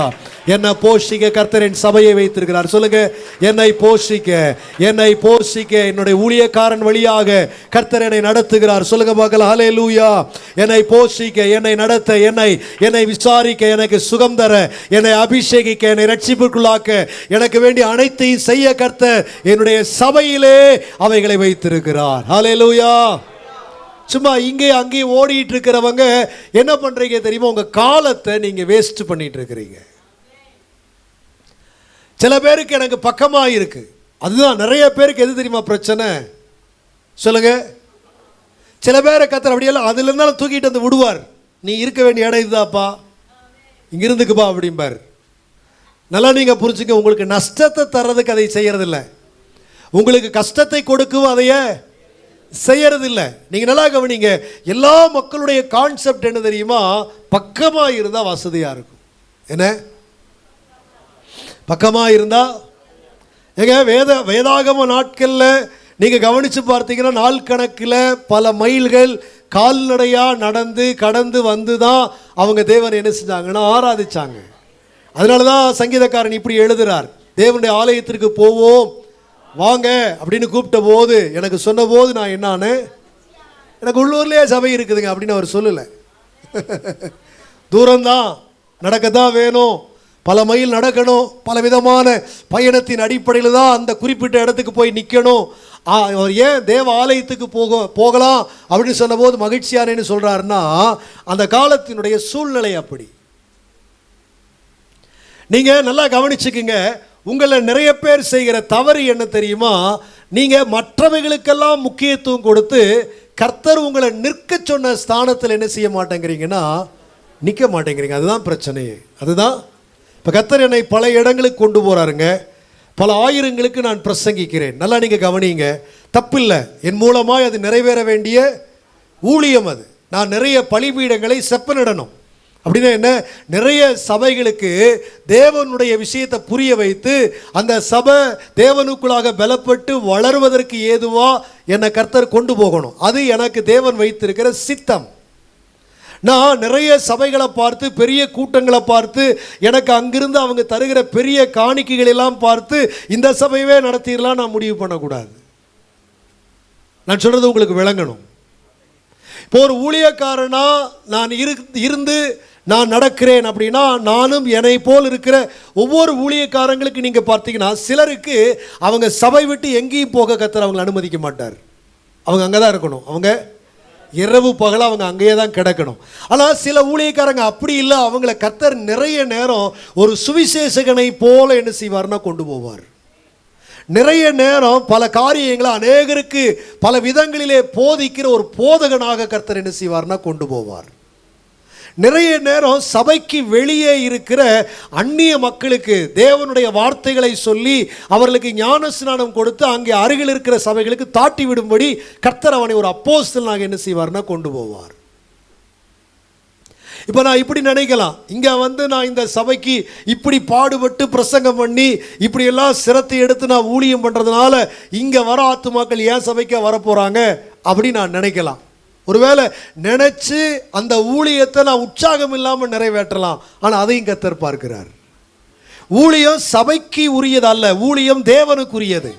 என்னை போஷிக்க கர்த்தரின் சபையை வைத்திருக்கிறார். சொல்லுங்க என்னை போஷிக்க என்னை போஷிக்க என்னுடைய ஊழியக்காரன் வழியாக கர்த்தர் என்னை நடத்துகிறார். சொல்லுங்க பார்க்கலாம். ஹாலே லூயா என்னை போஷிக்க என்னை நடத்த என்னை என்னை விசாரிக்க எனக்கு சுகம் தர என்னை அபிஷேகிக்க என்னை ரட்சிப்புக்குள்ளாக்க எனக்கு வேண்டிய அனைத்தையும் செய்ய கர்த்தர் என்னுடைய சபையிலே அவைகளை வைத்திருக்கிறார். ஹாலே லூயா சும்மா இங்கே அங்கேயும் ஓடிட்டு இருக்கிறவங்க என்ன பண்றீங்க தெரியுமா? உங்க காலத்தை நீங்க வேஸ்ட் பண்ணிட்டு இருக்கிறீங்க சில பேருக்கு எனக்கு பக்கமா இருக்கு. அதுதான் நிறைய பேருக்கு எது தெரியுமா பிரச்சனை? சொல்லுங்க. சில பேரை கத்துற அப்படியெல்லாம் அதுல இருந்தாலும் தூக்கிட்டு வந்து விடுவார். நீ இருக்க வேண்டிய இடம் இதுதாப்பா. இங்க இருந்துக்குப்பா அப்படிம்பார். நல்லா நீங்க புரிஞ்சுக்க உங்களுக்கு நஷ்டத்தை தர்றதுக்கு அதை செய்கிறதில்ல உங்களுக்கு கஷ்டத்தை கொடுக்கும் அதையே செய்கிறது இல்லை நீங்கள் நல்லா கவனிங்க எல்லா மக்களுடைய கான்செப்ட் என்ன தெரியுமா? பக்கமாக இருந்தால் வசதியாக இருக்கும். என்ன? பக்கமாக இருந்தால் ஏங்க வேத வேதாகம நாட்களில் நீங்கள் கவனித்து பார்த்தீங்கன்னா நாள் கணக்கில் பல மைல்கள் கால்நடையாக நடந்து கடந்து வந்து தான் அவங்க தேவனை என்ன செஞ்சாங்கன்னா ஆராதிச்சாங்க. அதனால தான் சங்கீதக்காரன் இப்படி எழுதுறார். தேவனுடைய ஆலயத்திற்கு போவோம் வாங்க அப்படின்னு கூப்பிட்ட போது எனக்கு சொன்ன போது நான் என்னான்னு எனக்கு உள்ளூர்லேயே சபை இருக்குதுங்க அப்படின்னு அவர் சொல்லலை. தூரம்தான் நடக்கத்தான் வேணும். பல மைல் நடக்கணும். பல விதமான பயணத்தின் அடிப்படையில் தான் அந்த குறிப்பிட்ட இடத்துக்கு போய் நிற்கணும் அவர் ஏன் தேவ ஆலயத்துக்கு போக போகலாம் அப்படின்னு சொன்னபோது மகிழ்ச்சியானேன்னு சொல்கிறாருன்னா அந்த காலத்தினுடைய சூழ்நிலை அப்படி. நீங்கள் நல்லா கவனிச்சுக்குங்க. உங்களை நிறைய பேர் செய்கிற தவறு என்ன தெரியுமா? நீங்க மற்றவைகளுக்கெல்லாம் முக்கியத்துவம் கொடுத்து கர்த்தர் உங்களை நிற்க சொன்ன ஸ்தானத்தில் என்ன செய்ய மாட்டேங்கிறீங்கன்னா நிற்க மாட்டேங்கிறீங்க. அதுதான் பிரச்சனையே அதுதான். இப்போ கர்த்தர் என்னை பல இடங்களுக்கு கொண்டு போறாருங்க. பல ஆயிரங்களுக்கு நான் பிரசங்கிக்கிறேன். நல்லா நீங்க கவனிங்க. தப்பில்லை. என் மூலமாய் அது நிறைவேற வேண்டிய ஊழியம் அது. நான் நிறைய பலிபீடங்களை செப்பனிடணும். அப்படின்னா என்ன? நிறைய சபைகளுக்கு தேவனுடைய விஷயத்தை புரிய வைத்து அந்த சபை தேவனுக்குள்ளாக பலப்பட்டு வளருவதற்கு ஏதுவா என்னை கர்த்தர் கொண்டு போகணும். அது எனக்கு தேவன் வைத்திருக்கிற சித்தம். நான் நிறைய சபைகளை பார்த்து பெரிய கூட்டங்களை பார்த்து எனக்கு அங்கிருந்து அவங்க தருகிற பெரிய காணிக்கைகள் எல்லாம் பார்த்து இந்த சபையவே நடத்திடலாம் நான் முடிவு பண்ணக்கூடாது. நான் சொல்கிறது உங்களுக்கு விளங்கணும். இப்போ ஒரு ஊழியக்காரனாக நான் இரு இருந்து நான் நடக்கிறேன் அப்படின்னா நானும் என்னை போல் இருக்கிற ஒவ்வொரு ஊழியக்காரங்களுக்கு நீங்கள் பார்த்தீங்கன்னா சிலருக்கு அவங்க சபை விட்டு எங்கேயும் போக கத்தர் அவங்களை அனுமதிக்க மாட்டார். அவங்க அங்கே தான் இருக்கணும். அவங்க இரவு பகல அவங்க அங்கேயே தான் கிடக்கணும். ஆனால் சில ஊழியக்காரங்க அப்படி இல்லை அவங்கள கத்தர் நிறைய நேரம் ஒரு சுவிசேஷகனை போல என்ன செய்வார்னா கொண்டு போவார். நிறைய நேரம் பல காரியங்களை அநேகருக்கு பல விதங்களிலே போதிக்கிற ஒரு போதகனாக கர்த்தர் என்ன செய்வார்னா கொண்டு போவார். நிறைய நேரம் சபைக்கு வெளியே இருக்கிற அந்நிய மக்களுக்கு தேவனுடைய வார்த்தைகளை சொல்லி அவர்களுக்கு ஞான ஸ்நானம் கொடுத்து அங்கே அருகில் இருக்கிற சபைகளுக்கு தாட்டி விடும்படி கர்த்தர் அவனை ஒரு நாங்கள் என்ன செய்வார்னா கொண்டு போவார். இப்போ நான் இப்படி நினைக்கலாம். இங்கே வந்து நான் இந்த சபைக்கு இப்படி பாடுபட்டு பிரசங்கம் பண்ணி இப்படியெல்லாம் சிரத்தை எடுத்து நான் ஊழியம் பண்ணுறதுனால இங்கே வர ஆத்துமாக்கள் ஏன் சபைக்க வரப்போகிறாங்க அப்படி நான் நினைக்கலாம். ஒருவேளை நினச்சி அந்த ஊழியத்தை நான் உற்சாகம் இல்லாமல் நிறைவேற்றலாம். ஆனால் அதையும் கத்தர் பார்க்கிறார். ஊழியம் சபைக்கு உரியது அல்ல ஊழியம் தேவனுக்குரியது.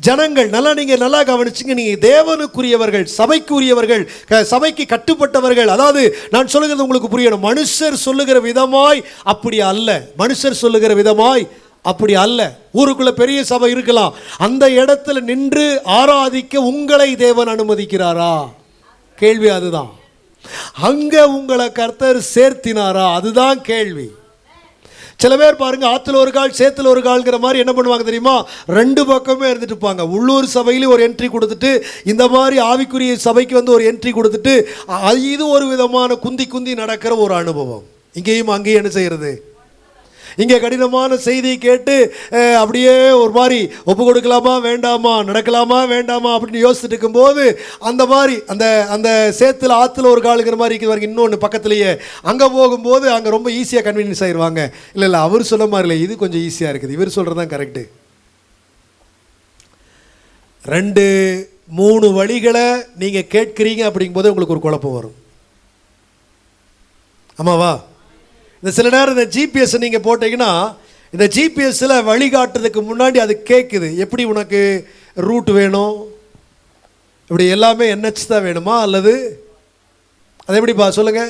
ஜனங்கள் நல்லா நீங்க நல்லா கவனிச்சுங்க நீங்க தேவனுக்குரியவர்கள் சபைக்குரியவர்கள் க- சபைக்கு கட்டுப்பட்டவர்கள். அதாவது நான் சொல்லுகிறது உங்களுக்கு புரியணும். மனுஷர் சொல்லுகிற விதமாய் அப்படி அல்ல. மனுஷர் சொல்லுகிற விதமாய் அப்படி அல்ல. ஊருக்குள்ள பெரிய சபை இருக்கலாம். அந்த இடத்துல நின்று ஆராதிக்க உங்களை தேவன் அனுமதிக்கிறாரா? கேள்வி அதுதான். அங்க உங்களை கர்த்தர் சேர்த்தினாரா? அதுதான் கேள்வி. சில பேர் பாருங்க ஆத்துல ஒரு கால் சேத்துல ஒரு கால்ங்கிற மாதிரி என்ன பண்ணுவாங்க தெரியுமா? ரெண்டு பக்கமே இருந்துட்டு இருப்பாங்க. உள்ளூர் சபையில ஒரு என்ட்ரி கொடுத்துட்டு இந்த மாதிரி ஆவிக்குரிய சபைக்கு வந்து ஒரு என்ட்ரி கொடுத்துட்டு இது ஒரு விதமான குந்தி குந்தி நடக்கிற ஒரு அனுபவம். இங்கேயும் அங்கேயும் என்ன செய்யறது? இங்கே கடினமான செய்தியை கேட்டு அப்படியே ஒரு மாதிரி ஒப்பு கொடுக்கலாமா வேண்டாமா நடக்கலாமா வேண்டாமா அப்படின்னு யோசிச்சுட்டு இருக்கும்போது அந்த மாதிரி அந்த அந்த சேத்துல ஆற்றுல ஒரு காலுங்கிற மாதிரி இருக்குது வரைக்கும் இன்னொன்று பக்கத்துலேயே. அங்கே போகும்போது அங்கே ரொம்ப ஈஸியாக கன்வீனியன்ஸ் ஆயிடுவாங்க இல்லை இல்லை அவர் சொல்ல மாதிரி இல்லை இது கொஞ்சம் ஈஸியாக இருக்குது. இவர் சொல்கிறது தான் கரெக்டு ரெண்டு மூணு வழிகளை நீங்கள் கேட்குறீங்க அப்படிங்கும்போது உங்களுக்கு ஒரு குழப்பம் வரும். ஆமாவா? இந்த சில நேரம் இந்த ஜிபிஎஸ் நீங்கள் போட்டீங்கன்னா இந்த ஜிபிஎஸ்ஸில் வழிகாட்டுறதுக்கு முன்னாடி அது கேட்குது எப்படி உனக்கு ரூட் வேணும்? இப்படி எல்லாமே என்ஹெச் தான் வேணுமா? அல்லது அது எப்படிப்பா சொல்லுங்க?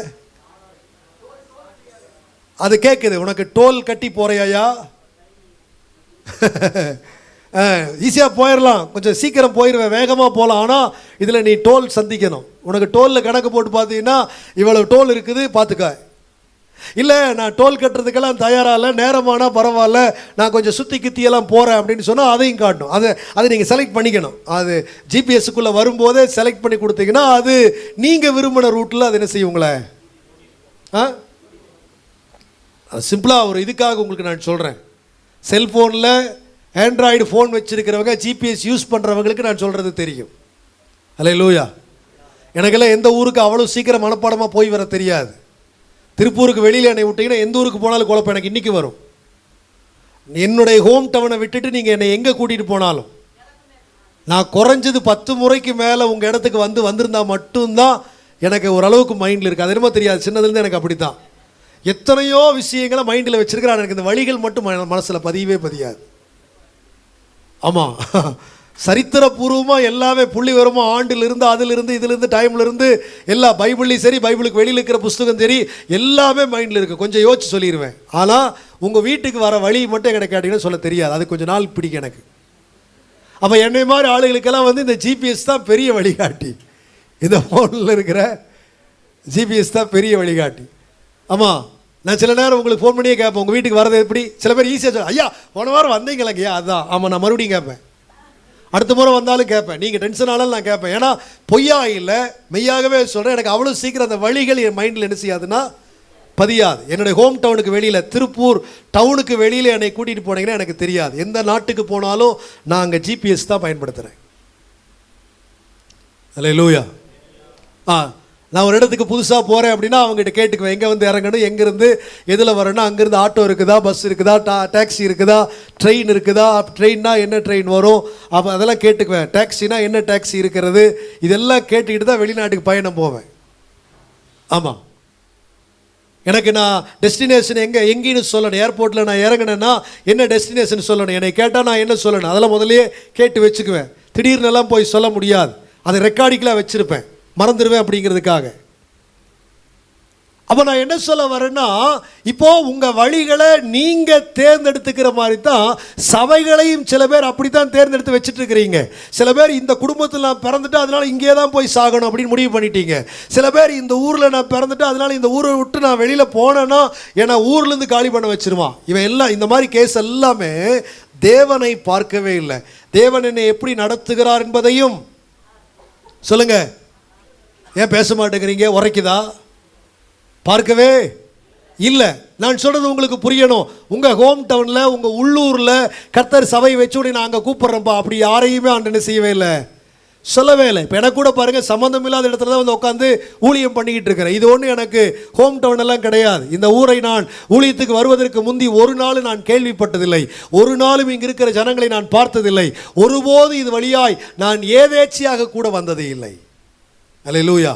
அது கேட்குது உனக்கு டோல் கட்டி போறியாயா? ஈஸியாக போயிடலாம் கொஞ்சம் சீக்கிரம் போயிடுவேன் வேகமாக போகலாம் ஆனால் இதில் நீ டோல் சந்திக்கணும். உனக்கு டோலில் கணக்கு போட்டு பார்த்தீங்கன்னா இவ்வளோ டோல் இருக்குது. பார்த்துக்க. இல்லை நான் டோல் கட்டுறதுக்கெல்லாம் தயாராக இல்லை நேரமானால் பரவாயில்ல நான் கொஞ்சம் சுற்றி கித்தியெல்லாம் போகிறேன் அப்படின்னு சொன்னால் அதையும் காட்டணும். அதை அதை நீங்கள் செலக்ட் பண்ணிக்கணும். அது ஜிபிஎஸ்க்குள்ளே வரும்போதே செலக்ட் பண்ணி கொடுத்தீங்கன்னா அது நீங்கள் விரும்பின ரூட்டில் அது என்ன செய்யும் உங்களை ஆ சிம்பிளாக ஒரு இதுக்காக உங்களுக்கு நான் சொல்கிறேன் செல்ஃபோனில் ஆண்ட்ராய்டு ஃபோன் வச்சுருக்கிறவங்க ஜிபிஎஸ் யூஸ் பண்ணுறவங்களுக்கு நான் சொல்கிறது தெரியும். அல்ல லூயா எனக்கெல்லாம் எந்த ஊருக்கு அவ்வளோ சீக்கிரம் மனப்பாடமாக போய் வர தெரியாது. திருப்பூருக்கு வெளியில் என்னை விட்டீங்கன்னா எந்த ஊருக்கு போனாலும் குழப்பம் எனக்கு இன்றைக்கி வரும். என்னுடைய ஹோம் டவுனை விட்டுட்டு நீங்கள் என்னை எங்கே கூட்டிகிட்டு போனாலும் நான் குறைஞ்சது பத்து முறைக்கு மேலே உங்கள் இடத்துக்கு வந்து வந்திருந்தா மட்டும்தான் எனக்கு ஓரளவுக்கு மைண்டில் இருக்குது அது என்னமோ தெரியாது. சின்னதுலேருந்து எனக்கு அப்படி தான் எத்தனையோ விஷயங்களை மைண்டில் வச்சுருக்கிறான். எனக்கு இந்த வழிகள் மட்டும் மனசில் பதியவே பதியாது. ஆமாம் சரித்திரபூர்வமாக எல்லாமே புள்ளி வருமா ஆண்டிலிருந்து அதிலிருந்து இதிலிருந்து டைம்லேருந்து எல்லா பைபிள்லையும் சரி பைபிளுக்கு வெளியில் இருக்கிற புஸ்தகம் சரி எல்லாமே மைண்டில் இருக்குது கொஞ்சம் யோசிச்சு சொல்லிடுவேன் ஆனால் உங்கள் வீட்டுக்கு வர வழி மட்டும் எனக்கு கேட்டிங்கன்னா சொல்ல தெரியாது. அது கொஞ்சம் நாள் பிடிக்கும் எனக்கு. அப்போ என்னை மாதிரி ஆளுகளுக்கெல்லாம் வந்து இந்த ஜிபிஎஸ் தான் பெரிய வழிகாட்டி. இந்த ஃபோனில் இருக்கிற ஜிபிஎஸ் தான் பெரிய வழிகாட்டி. ஆமாம் நான் சில நேரம் உங்களுக்கு ஃபோன் பண்ணியே கேட்பேன். உங்கள் வீட்டுக்கு வரது எப்படி? சில பேர் ஈஸியாக சொல்ல ஐயா போன வாரம் வந்தீங்களா ஐயா அதான். ஆமாம் நான் மறுபடியும் கேட்பேன். அடுத்த முறை வந்தாலும் கேட்பேன். நீங்கள் டென்ஷன் ஆனாலும் நான் கேட்பேன். ஏன்னா பொய்யா இல்லை மெய்யாகவே சொல்கிறேன் எனக்கு அவ்வளோ சீக்கிரம் அந்த வழிகள் என் மைண்டில் என்ன செய்யாதுன்னா பதியாது. என்னுடைய ஹோம் டவுனுக்கு வெளியில் திருப்பூர் டவுனுக்கு வெளியில் என்னை கூட்டிகிட்டு போனீங்கன்னா எனக்கு தெரியாது. எந்த நாட்டுக்கு போனாலும் நான் அங்கே ஜிபிஎஸ் தான் பயன்படுத்துகிறேன் அல்ல லூயா ஆ. நான் ஒரு இடத்துக்கு புதுசாக போகிறேன் அப்படின்னா அவங்ககிட்ட கேட்டுக்குவேன். எங்கே வந்து இறங்கணும்? எங்கேருந்து? எதில் வரணும்? அங்கேருந்து ஆட்டோ இருக்குதா? பஸ் இருக்குதா? டா டாக்ஸி இருக்குதா? ட்ரெயின் இருக்குதா? ட்ரெயின்னா என்ன ட்ரெயின் வரும்? அப்போ அதெல்லாம் கேட்டுக்குவேன். டாக்ஸினா என்ன டாக்ஸி இருக்கிறது? இதெல்லாம் கேட்டுக்கிட்டு தான் வெளிநாட்டுக்கு பயணம் போவேன். ஆமாம் எனக்கு நான் டெஸ்டினேஷன் எங்கே எங்கேன்னு சொல்லணும். ஏர்போர்ட்டில் நான் இறங்கினேன்னா என்ன டெஸ்டினேஷன் சொல்லணும்? என்னை கேட்டால் நான் என்ன சொல்லணும்? அதெல்லாம் முதலே கேட்டு வச்சுக்குவேன். திடீர்னுலாம் போய் சொல்ல முடியாது. அதை ரெக்கார்டிக்கெலாம் வச்சுருப்பேன். மறந்துடுவேன் அப்படிங்கிறதுக்காக. அப்போ நான் என்ன சொல்ல வரேன்னா இப்போ உங்கள் வழிகளை நீங்கள் தேர்ந்தெடுத்துக்கிற மாதிரி தான் சபைகளையும் சில பேர் அப்படி தான் தேர்ந்தெடுத்து வச்சுட்டு இருக்கிறீங்க சில பேர் இந்த குடும்பத்தில் நான் பிறந்துட்டு அதனால் இங்கே தான் போய் சாகணும் அப்படின்னு முடிவு பண்ணிட்டீங்க. சில பேர் இந்த ஊரில் நான் பிறந்துட்டு அதனால் இந்த ஊரை விட்டு நான் வெளியில் போனேன்னா என்னை ஊர்லேருந்து காலி பண்ண வச்சுருவான். இவன் எல்லாம் இந்த மாதிரி கேஸ் எல்லாமே தேவனை பார்க்கவே இல்லை. தேவன் என்னை எப்படி நடத்துகிறார் என்பதையும் சொல்லுங்கள் ஏன் பேச மாட்டேங்கிறீங்க? உரைக்குதா? பார்க்கவே இல்லை. நான் சொல்கிறது உங்களுக்கு புரியணும். உங்கள் ஹோம் டவுனில் உங்கள் உள்ளூரில் கர்த்தர் சபை வச்சு உடனே நான் அங்கே கூப்பிட்றேன்ப்பா. அப்படி யாரையுமே ஆண்டனை செய்யவே இல்லை. சொல்லவே இல்லை. இப்போ எனக்கு கூட பாருங்கள் சம்மந்தம் இல்லாத இடத்துல தான் வந்து உட்காந்து ஊழியம் பண்ணிக்கிட்டு இருக்கிறேன். இது ஒன்று எனக்கு ஹோம் டவுன் எல்லாம் கிடையாது. இந்த ஊரை நான் ஊழியத்துக்கு வருவதற்கு முந்தி ஒரு நாள் நான் கேள்விப்பட்டதில்லை. ஒரு நாளும் இங்கே இருக்கிற ஜனங்களை நான் பார்த்ததில்லை. ஒருபோது இது வழியாய் நான் ஏதேச்சியாக கூட வந்ததே இல்லை. அல்ல லூயா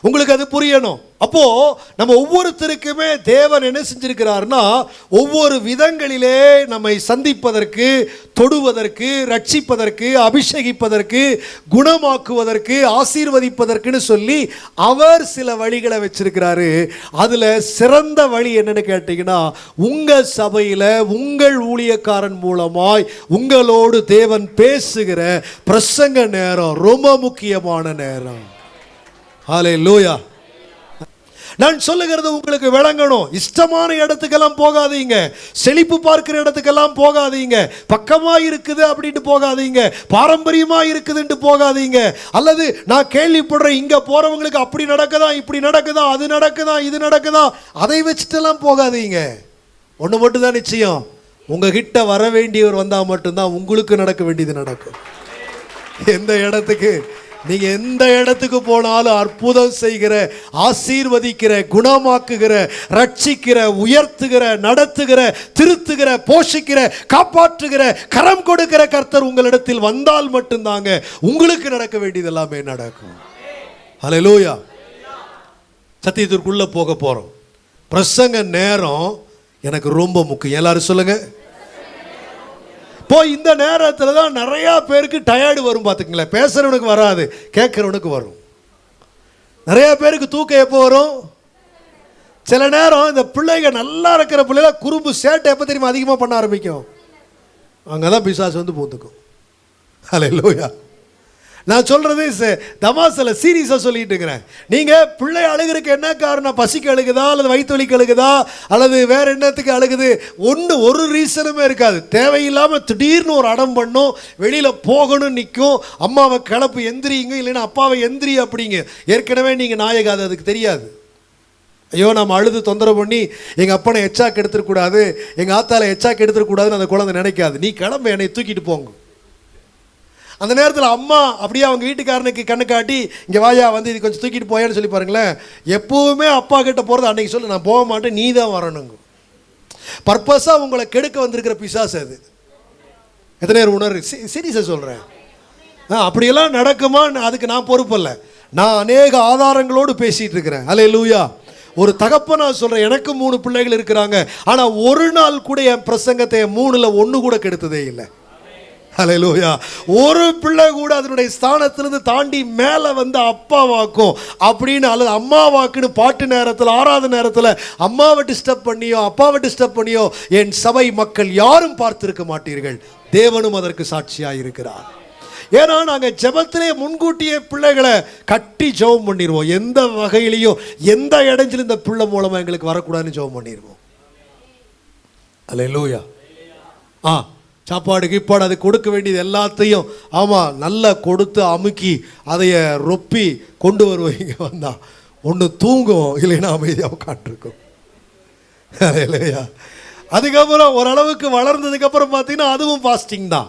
உங்களுக்கு அது புரியணும். அப்போ நம்ம ஒவ்வொருத்தருக்குமே தேவன் என்ன செஞ்சிருக்கிறார்னா ஒவ்வொரு விதங்களிலே நம்மை சந்திப்பதற்கு தொடுவதற்கு ரட்சிப்பதற்கு அபிஷேகிப்பதற்கு குணமாக்குவதற்கு ஆசீர்வதிப்பதற்குன்னு சொல்லி அவர் சில வழிகளை வச்சிருக்கிறாரு. அதுல சிறந்த வழி என்னன்னு கேட்டீங்கன்னா உங்க சபையில உங்கள் ஊழியக்காரன் மூலமாய் உங்களோடு தேவன் பேசுகிற பிரசங்க நேரம் ரொம்ப முக்கியமான நேரம். ஹாலே லூயா நான் சொல்லுகிறது உங்களுக்கு விளங்கணும். இஷ்டமான இடத்துக்கெல்லாம் போகாதீங்க. செழிப்பு பார்க்கிற இடத்துக்கெல்லாம் போகாதீங்க. பக்கமா இருக்குது அப்படின்ட்டு போகாதீங்க. பாரம்பரியமா இருக்குதுன்ட்டு போகாதீங்க. அல்லது நான் கேள்விப்படுறேன் இங்க போறவங்களுக்கு அப்படி நடக்குதா இப்படி நடக்குதா அது நடக்குதா இது நடக்குதா அதை வச்சுட்டெல்லாம் போகாதீங்க. ஒன்று மட்டும் தான் நிச்சயம். உங்ககிட்ட வர வேண்டியவர் வந்தால் மட்டும்தான் உங்களுக்கு நடக்க வேண்டியது நடக்கும். எந்த இடத்துக்கு நீங்க எந்த இடத்துக்கு போனாலும் அற்புதம் செய்கிற ஆசீர்வதிக்கிற குணமாக்குகிற ரட்சிக்கிற உயர்த்துகிற நடத்துகிற திருத்துகிற போஷிக்கிற காப்பாற்றுகிற கரம் கொடுக்கிற கர்த்தர் உங்களிடத்தில் வந்தால் மட்டும்தாங்க உங்களுக்கு நடக்க வேண்டியது எல்லாமே நடக்கும். ஹalleluya சத்தியத்திற்குள்ள போக போறோம். பிரசங்க நேரம் எனக்கு ரொம்ப முக்கியம். எல்லாரும் சொல்லுங்க. இப்போ இந்த நேரத்தில் தான் நிறையா பேருக்கு டயர்டு வரும் பார்த்துங்களேன் பேசுகிறவனுக்கு வராது கேட்குறவனுக்கு வரும். நிறையா பேருக்கு தூக்கம் எப்போ வரும்? சில நேரம் இந்த பிள்ளைங்க நல்லா இருக்கிற பிள்ளைல குறும்பு சேட்டை எப்போ தெரியுமா அதிகமாக பண்ண ஆரம்பிக்கும்? அங்கே தான் பிசாசு வந்து பூந்துக்கும். ஹalleluya நான் சொல்கிறது ச- தமாசில் சீரியஸாக சொல்லிட்டு இருக்கிறேன். நீங்கள் பிள்ளை அழுகிறதுக்கு என்ன காரணம்? பசிக்கு அழுகுதா? அல்லது வயிற்று வலிக்கு அழுகுதா? அல்லது வேற என்னத்துக்கு அழுகுது? ஒன்று ஒரு ரீசனுமே இருக்காது. தேவையில்லாமல் திடீர்னு ஒரு அடம் பண்ணும் வெளியில் போகணும் நிற்கும் அம்மாவை கிளப்பு எந்திரிங்க இல்லைன்னா அப்பாவை எந்திரி அப்படிங்க. ஏற்கனவே நீங்கள் நாயகாது அதுக்கு தெரியாது. ஐயோ நம்ம அழுது தொந்தரவு பண்ணி எங்கள் அப்பனை எச்சாக்கு எடுத்துடக்கூடாது எங்கள் ஆத்தால எச்சாக்கு எடுத்துடக்கூடாதுன்னு அந்த குழந்தை நினைக்காது. நீ கிளம்ப என்னை தூக்கிட்டு போங்க. அந்த நேரத்தில் அம்மா அப்படியே அவங்க வீட்டுக்காரனுக்கு கண்ணு காட்டி இங்கே வாயா வந்து இது கொஞ்சம் தூக்கிட்டு போயான்னு சொல்லி பாருங்களேன். எப்போவுமே அப்பா கிட்ட போகிறது அன்றைக்கி சொல்லு நான் போக மாட்டேன் நீ தான் வரணுங்க. பர்பஸாக உங்களை கெடுக்க வந்திருக்கிற பிசாஸ் அது. எத்தனை பேர் உணர்வு சீரியஸாக சொல்கிறேன் ஆ அப்படியெல்லாம் நடக்குமா? அதுக்கு நான் பொறுப்பல்ல நான் அநேக ஆதாரங்களோடு பேசிகிட்டு இருக்கிறேன். அலே லூயா ஒரு தகப்ப நான் சொல்கிறேன் எனக்கு மூணு பிள்ளைகள் இருக்கிறாங்க. ஆனால் ஒரு நாள் கூட என் பிரசங்கத்தை மூணில் ஒன்று கூட கெடுத்ததே இல்லை. ஹalleluya ஒரு பிள்ளை கூட அதனுடைய ஸ்தானத்திலிருந்து தாண்டி மேலே வந்து அப்பாவாக்கும் அப்படின்னு அல்லது அம்மாவாக்குன்னு பாட்டு நேரத்தில் ஆறாவது நேரத்தில் அம்மாவை டிஸ்டர்ப் பண்ணியோ அப்பாவை டிஸ்டர்ப் பண்ணியோ என் சபை மக்கள் யாரும் பார்த்திருக்க மாட்டீர்கள். தேவனும் அதற்கு சாட்சியாக இருக்கிறார் ஏன்னா நாங்கள் ஜபத்திலே முன்கூட்டியே பிள்ளைகளை கட்டி ஜெபம் பண்ணிடுவோம் எந்த வகையிலையும் எந்த இடைஞ்சிலும் இந்த பிள்ளை மூலமாக எங்களுக்கு வரக்கூடாதுன்னு ஜெபம் பண்ணிடுவோம் அல்லேலூயா ஆ. சாப்பாடு கீப்பாடு அது கொடுக்க வேண்டியது எல்லாத்தையும் ஆமாம் நல்லா கொடுத்து அமுக்கி அதைய ரொப்பி கொண்டு வருவீங்க வந்தால் ஒன்று தூங்கும் இல்லைன்னா அமைதியாக உட்காந்துருக்கும் இல்லையா அதுக்கப்புறம் ஓரளவுக்கு வளர்ந்ததுக்கப்புறம் பார்த்தீங்கன்னா அதுவும் ஃபாஸ்டிங் தான்.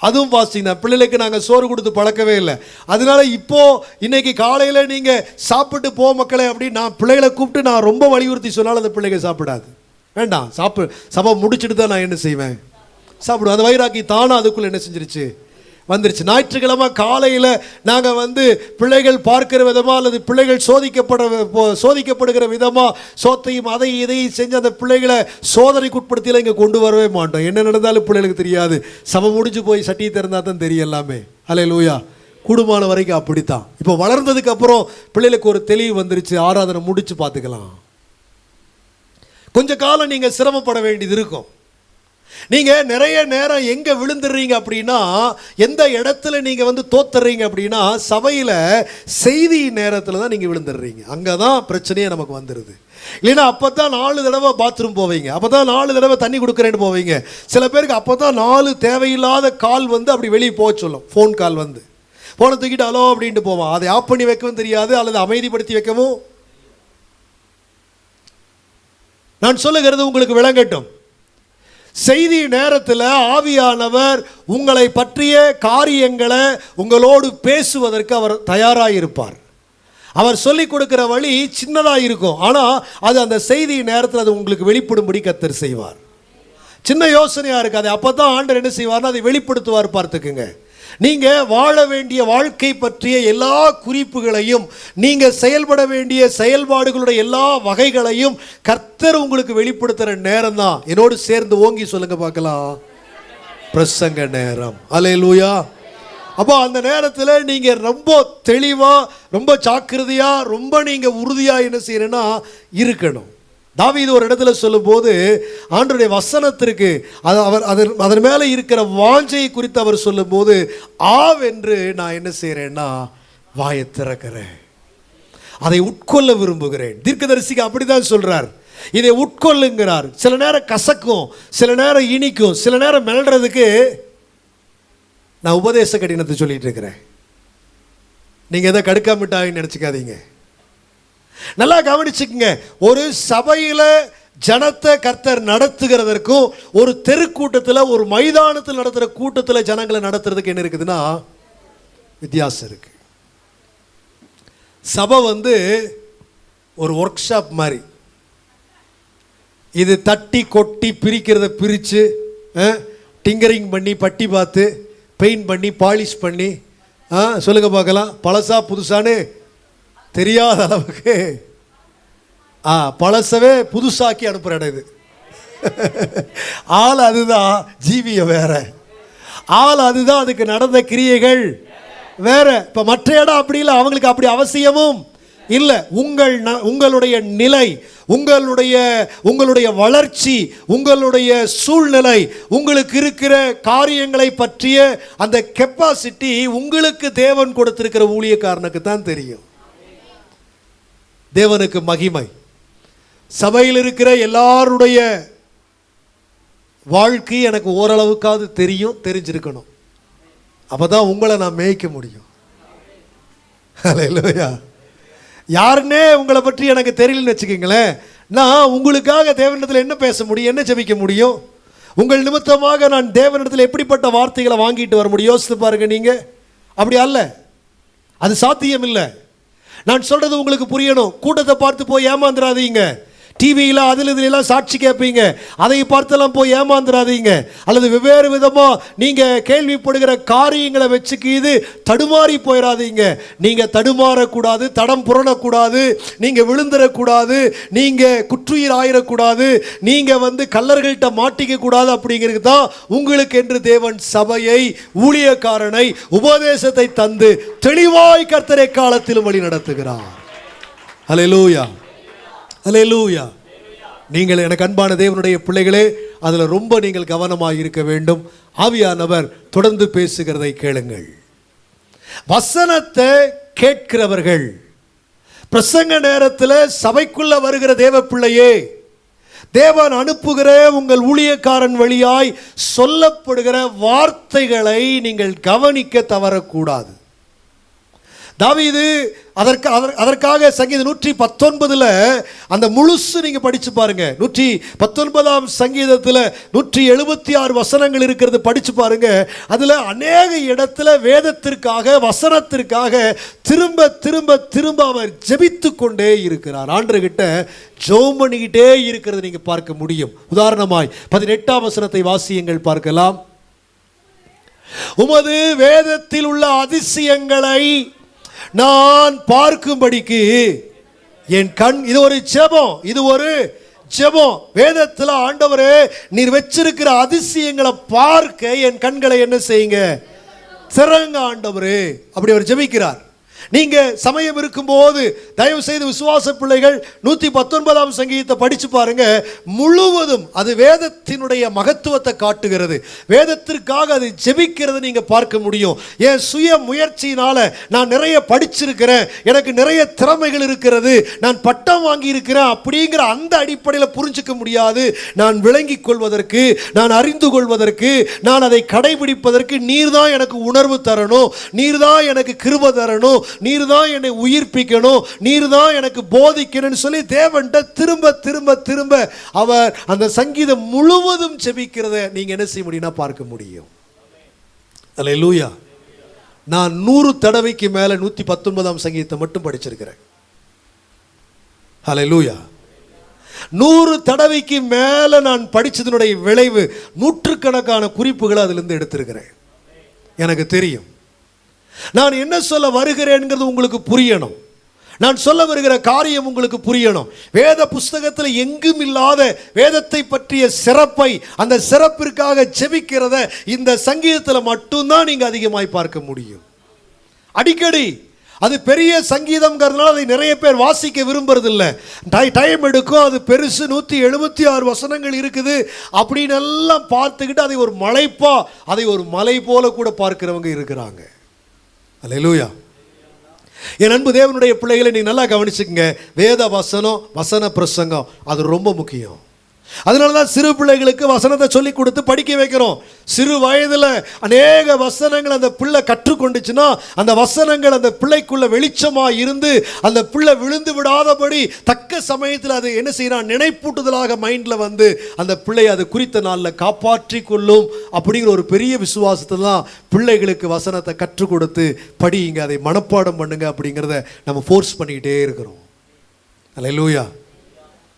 அதுவும் ஃபாஸ்டிங் தான். பிள்ளைகளுக்கு நாங்கள் சோறு கொடுத்து பழக்கவே இல்லை. அதனால இப்போது இன்றைக்கி காலையில் நீங்கள் சாப்பிட்டு போ மக்களே அப்படின்னு நான் பிள்ளைகளை கூப்பிட்டு நான் ரொம்ப வலியுறுத்தி சொன்னாலும் அந்த பிள்ளைங்க சாப்பிடாது. வேண்டாம் சாப்பிடு சபை முடிச்சுட்டு தான் நான் என்ன செய்வேன்? சாப்பிடுவோம். அந்த வைராக்கி தானாக அதுக்குள்ளே என்ன செஞ்சிருச்சு? வந்துருச்சு. ஞாயிற்றுக்கிழமை காலையில் நாங்கள் வந்து பிள்ளைகள் பார்க்கிற விதமாக அல்லது பிள்ளைகள் சோதிக்கப்பட சோதிக்கப்படுகிற விதமாக சோத்தையும் அதையும் இதையும் செஞ்சு அந்த பிள்ளைகளை சோதனைக்குட்படுத்தியில் இங்கே கொண்டு வரவே மாட்டோம். என்ன நடந்தாலும் பிள்ளைகளுக்கு தெரியாது. சமம் முடிஞ்சு போய் சட்டியை திறந்தால் தான் தெரியும் எல்லாமே. அலே லூயா கூடுமான வரைக்கும் அப்படித்தான். இப்போ வளர்ந்ததுக்கு அப்புறம் பிள்ளைகளுக்கு ஒரு தெளிவு வந்துருச்சு. ஆராதனை முடிச்சு பார்த்துக்கலாம். கொஞ்ச காலம் நீங்கள் சிரமப்பட வேண்டியது இருக்கும். நீங்க நிறைய நேரம் எங்க விழுந்துடுறீங்க அப்படின்னா எந்த இடத்துல நீங்க வந்து தோத்துறீங்க அப்படின்னா சபையில செய்தி நேரத்தில் தான் நீங்க விழுந்துடுறீங்க. அங்கதான் பிரச்சனையே நமக்கு வந்துடுது இல்லைன்னா அப்போ தான் நாலு தடவை பாத்ரூம் போவீங்க. அப்போ தான் நாலு தடவை தண்ணி கொடுக்குறேன்னு போவீங்க. சில பேருக்கு அப்போ தான் நாலு தேவையில்லாத கால் வந்து அப்படி வெளியே போக சொல்லும். ஃபோன் கால் வந்து. ஃபோனை தூக்கிட்டு ஹலோ அப்படின்ட்டு போவான். அதை ஆஃப் பண்ணி வைக்கவும் தெரியாது அல்லது அமைதிப்படுத்தி வைக்கவும். நான் சொல்லுகிறது உங்களுக்கு விளங்கட்டும். செய்தி நேரத்தில் ஆவியானவர் உங்களை பற்றிய காரியங்களை உங்களோடு பேசுவதற்கு அவர் தயாராக இருப்பார் அவர் சொல்லிக் கொடுக்கிற வழி சின்னதாக இருக்கும். ஆனால் அது அந்த செய்தி நேரத்தில் அது உங்களுக்கு வெளிப்படும்படி கத்தர் செய்வார். சின்ன யோசனையாக இருக்காது அப்போ தான் ஆண்டர் என்ன செய்வார்னா அதை வெளிப்படுத்துவார் பார்த்துக்குங்க. நீங்கள் வாழ வேண்டிய வாழ்க்கை பற்றிய எல்லா குறிப்புகளையும் நீங்கள் செயல்பட வேண்டிய செயல்பாடுகளுடைய எல்லா வகைகளையும் கர்த்தர் உங்களுக்கு வெளிப்படுத்துற நேரம் தான் என்னோடு சேர்ந்து ஓங்கி சொல்லுங்க பார்க்கலாம். பிரசங்க நேரம். அலையலூயா அப்போ அந்த நேரத்தில் நீங்கள் ரொம்ப தெளிவாக ரொம்ப ஜாக்கிரதையாக ரொம்ப நீங்கள் உறுதியாக என்ன செய்யணும்னா இருக்கணும். தாவீது ஒரு இடத்துல சொல்லும்போது ஆண்டுடைய வசனத்திற்கு அது அவர் அதன் அதன் மேலே இருக்கிற வாஞ்சை குறித்து அவர் சொல்லும்போது ஆவென்று நான் என்ன செய்கிறேன்னா வாயை திறக்கிறேன். அதை உட்கொள்ள விரும்புகிறேன். தீர்க்கதரிசிக்கு அப்படிதான் சொல்கிறார் இதை உட்கொள்ளுங்கிறார். சில நேரம் கசக்கும் சில நேரம் இனிக்கும் சில நேரம் மெல்றதுக்கு நான் உபதேச கடினத்தை சொல்லிட்டு இருக்கிறேன். நீங்கள் எதை கடுக்கா நினச்சிக்காதீங்க. நல்லா கவனிச்சுக்கங்க. ஒரு சபையில ஜனத்தை கர்த்தர் நடத்துகிறதற்கும் ஒரு தெருக்கூட்டத்தில் ஒரு மைதானத்தில் நடத்துகிற கூட்டத்தில் ஜனங்களை நடத்துறதுக்கு என்ன இருக்குதுன்னா வித்தியாசம் இருக்கு. சபை வந்து ஒரு ஒர்க் ஷாப் மாதிரி. இது தட்டி கொட்டி பிரிக்கிறத பிரித்து டிங்கரிங் பண்ணி பட்டி பார்த்து பெயிண்ட் பண்ணி பாலிஷ் பண்ணி சொல்லுங்கள் சொல்லுங்க பார்க்கலாம். பழசா புதுசான்னு தெரியாத அளவுக்கு ஆ பழசவே புதுசாக்கி அனுப்புகிற இடம் இது. ஆள் அதுதான் ஜீவியம் வேற. ஆள் அதுதான் அதுக்கு நடந்த கிரியைகள் வேற. இப்போ மற்ற இடம் அப்படி இல்லை அவங்களுக்கு அப்படி அவசியமும் இல்லை. உங்கள் ந- உங்களுடைய நிலை உங்களுடைய உங்களுடைய வளர்ச்சி உங்களுடைய சூழ்நிலை உங்களுக்கு இருக்கிற காரியங்களை பற்றிய அந்த கெப்பாசிட்டி உங்களுக்கு தேவன் கொடுத்திருக்கிற ஊழியக்காரனுக்கு தான் தெரியும். தேவனுக்கு மகிமை. சபையில் இருக்கிற எல்லாருடைய வாழ்க்கை எனக்கு ஓரளவுக்காவது தெரியும் தெரிஞ்சிருக்கணும். அப்போ தான் உங்களை நான் மேய்க்க முடியும். ஹalleluya. யாருன்னே உங்களை பற்றி எனக்கு தெரியலன்னு வச்சுக்கோங்களேன். நான் உங்களுக்காக தேவனிடத்தில் என்ன பேச முடியும் என்ன ஜெபிக்க முடியும்? உங்கள் நிமித்தமாக நான் தேவனிடத்தில் எப்படிப்பட்ட வார்த்தைகளை வாங்கிட்டு வர முடியும்? யோசித்து பாருங்க நீங்கள் அப்படி அல்ல. அது சாத்தியம் இல்லை நான் சொல்றது உங்களுக்கு புரியணும். கூட்டத்தை பார்த்து போய் ஏமாந்துடாதீங்க டிவியில் அதில் இதுலாம் சாட்சி கேட்பீங்க. அதை பார்த்தெல்லாம் போய் ஏமாந்துடாதீங்க அல்லது வெவ்வேறு விதமாக நீங்கள் கேள்விப்படுகிற காரியங்களை வச்சுக்கிது தடுமாறி போயிடாதீங்க நீங்கள் தடுமாறக்கூடாது தடம் புரணக்கூடாது நீங்கள் விழுந்துடக்கூடாது நீங்கள் குற்றுயிர் ஆயிடக்கூடாது நீங்கள் வந்து கல்லர்கள்ட்ட மாட்டிக்க கூடாது அப்படிங்கிறது தான் உங்களுக்கு என்று தேவன் சபையை ஊழியக்காரனை உபதேசத்தை தந்து தெளிவாய் கர்த்தரை காலத்திலும் வழி நடத்துகிறார் ஹalleluya லூயா நீங்கள் எனக்கு அன்பான தேவனுடைய பிள்ளைகளே அதில் ரொம்ப நீங்கள் கவனமாக இருக்க வேண்டும். ஆவியானவர் தொடர்ந்து பேசுகிறதை கேளுங்கள். வசனத்தை கேட்கிறவர்கள் பிரசங்க நேரத்தில் சபைக்குள்ள வருகிற தேவ பிள்ளையே தேவன் அனுப்புகிற உங்கள் ஊழியக்காரன் வழியாய் சொல்லப்படுகிற வார்த்தைகளை நீங்கள் கவனிக்க தவறக்கூடாது. தாவீது அதற்கு அதற்காக சங்கீதம் நூற்றி பத்தொன்பதில் அந்த முழுசு நீங்கள் படித்து பாருங்க. நூற்றி பத்தொன்பதாம் சங்கீதத்தில் நூற்றி எழுபத்தி ஆறு வசனங்கள் இருக்கிறது படித்து பாருங்க. அதில் அநேக இடத்துல வேதத்திற்காக வசனத்திற்காக திரும்ப திரும்ப திரும்ப அவர் ஜெபித்து கொண்டே இருக்கிறார். ஆண்டர்கிட்ட ஜோம் பண்ணிக்கிட்டே இருக்கிறது நீங்கள் பார்க்க முடியும். உதாரணமாய் பதினெட்டாம் வசனத்தை வாசியங்கள் பார்க்கலாம். உமது வேதத்தில் உள்ள அதிசயங்களை நான் பார்க்கும்படிக்கு என் கண் இது ஒரு ஜெபம் இது ஒரு ஜெபம். வேதத்தில் ஆண்டவரே நீர் வச்சிருக்கிற அதிசயங்களை பார்க்க என் கண்களை என்ன செய்யுங்க? சிறங்க ஆண்டவரே. அப்படி அவர் ஜெபிக்கிறார். நீங்க சமயம் இருக்கும்போது தயவு செய்து விசுவாச பிள்ளைகள் நூத்தி பத்தொன்பதாம் சங்கீதத்தை படிச்சு பாருங்க. முழுவதும் அது வேதத்தினுடைய மகத்துவத்தை காட்டுகிறது. வேதத்திற்காக அது ஜெபிக்கிறது நீங்க பார்க்க முடியும். என் சுய முயற்சியினால நான் நிறைய படிச்சிருக்கிறேன். எனக்கு நிறைய திறமைகள் இருக்கிறது. நான் பட்டம் வாங்கி இருக்கிறேன் அப்படிங்கிற அந்த அடிப்படையில் புரிஞ்சுக்க முடியாது. நான் விளங்கிக் கொள்வதற்கு நான் அறிந்து கொள்வதற்கு நான் அதை கடைபிடிப்பதற்கு நீர் தான் எனக்கு உணர்வு தரணும். நீர் தான் எனக்கு கிருப தரணும். நீர் தான் என்னை உயிர்ப்பிக்கணும் நீர் தான் எனக்கு போதிக்கணும்னு சொல்லி தேவன்கிட்ட திரும்ப திரும்ப திரும்ப அவர் அந்த சங்கீதம் முழுவதும் செபிக்கிறத நீங்க என்ன செய்ய முடியும்னா பார்க்க முடியும். அல்லேலூயா நான் நூறு தடவைக்கு மேல நூத்தி பத்தொன்பதாம் சங்கீதத்தை மட்டும் படிச்சிருக்கிறேன். ஹalleluya நூறு தடவைக்கு மேலே நான் படித்ததனுடைய விளைவு நூற்றுக்கணக்கான குறிப்புகளை அதிலிருந்து எடுத்திருக்கிறேன். எனக்கு தெரியும். நான் என்ன சொல்ல வருகிறேன்ங்கிறது உங்களுக்கு புரியணும். நான் சொல்ல வருகிற காரியம் உங்களுக்கு புரியணும். வேத புஸ்தகத்தில் எங்கும் இல்லாத வேதத்தை பற்றிய சிறப்பை அந்த சிறப்பிற்காக செபிக்கிறத இந்த சங்கீதத்தில் மட்டும்தான் நீங்கள் அதிகமாய் பார்க்க முடியும். அடிக்கடி அது பெரிய சங்கீதம்ங்கிறதுனால அதை நிறைய பேர் வாசிக்க விரும்புறதில்ல. டை டைம் எடுக்கும் அது பெருசு நூற்றி எழுபத்தி ஆறு வசனங்கள் இருக்குது. அப்படின்னு எல்லாம் பார்த்துக்கிட்டு அதை ஒரு மலைப்பா அதை ஒரு மலை போல கூட பார்க்கிறவங்க இருக்கிறாங்க. அலையலூயா என் அன்பு தேவனுடைய பிள்ளைகளை நீங்கள் நல்லா கவனிச்சுக்கங்க. வேத வசனம் வசன பிரசங்கம் அது ரொம்ப முக்கியம். அதனால தான் சிறு பிள்ளைகளுக்கு வசனத்தை சொல்லி கொடுத்து படிக்க வைக்கிறோம். சிறு வயதில் அநேக வசனங்கள் அந்த பிள்ளை கற்றுக்கொண்டுச்சுன்னா அந்த வசனங்கள் அந்த பிள்ளைக்குள்ள வெளிச்சமாக இருந்து அந்த பிள்ளை விழுந்து விடாதபடி தக்க சமயத்தில் அது என்ன செய்யறான்? நினைப்பூட்டுதலாக மைண்டில் வந்து அந்த பிள்ளை அது குறித்த நாளில் காப்பாற்றி கொள்ளும் அப்படிங்கிற ஒரு பெரிய விசுவாசத்தை தான் பிள்ளைகளுக்கு வசனத்தை கற்றுக் கொடுத்து படியுங்க அதை மனப்பாடம் பண்ணுங்க அப்படிங்கிறத நம்ம ஃபோர்ஸ் பண்ணிக்கிட்டே இருக்கிறோம். அல்லேலூயா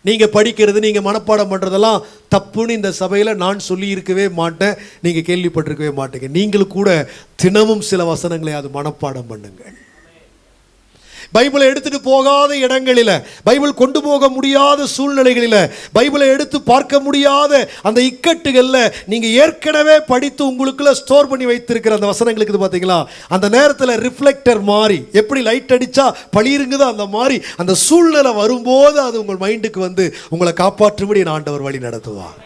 நீங்கள் படிக்கிறது நீங்கள் மனப்பாடம் பண்ணுறதெல்லாம் தப்புன்னு இந்த சபையில் நான் சொல்லியிருக்கவே மாட்டேன். நீங்கள் கேள்விப்பட்டிருக்கவே மாட்டேங்க. நீங்களும் கூட தினமும் சில வசனங்களை அது மனப்பாடம் பண்ணுங்கள். பைபிளை எடுத்துட்டு போகாத இடங்களில் பைபிள் கொண்டு போக முடியாத சூழ்நிலைகளில் பைபிளை எடுத்து பார்க்க முடியாத அந்த இக்கட்டுகளில் நீங்கள் ஏற்கனவே படித்து உங்களுக்குள்ள ஸ்டோர் பண்ணி வைத்திருக்கிற அந்த வசனங்களுக்கு இது பார்த்தீங்களா அந்த நேரத்தில் ரிஃப்ளெக்டர் மாறி எப்படி லைட் அடித்தா பழியிருங்குதோ அந்த மாதிரி அந்த சூழ்நிலை வரும்போது அது உங்கள் மைண்டுக்கு வந்து உங்களை காப்பாற்றும்படி நான் ஆண்டவர் வழி நடத்துவார்.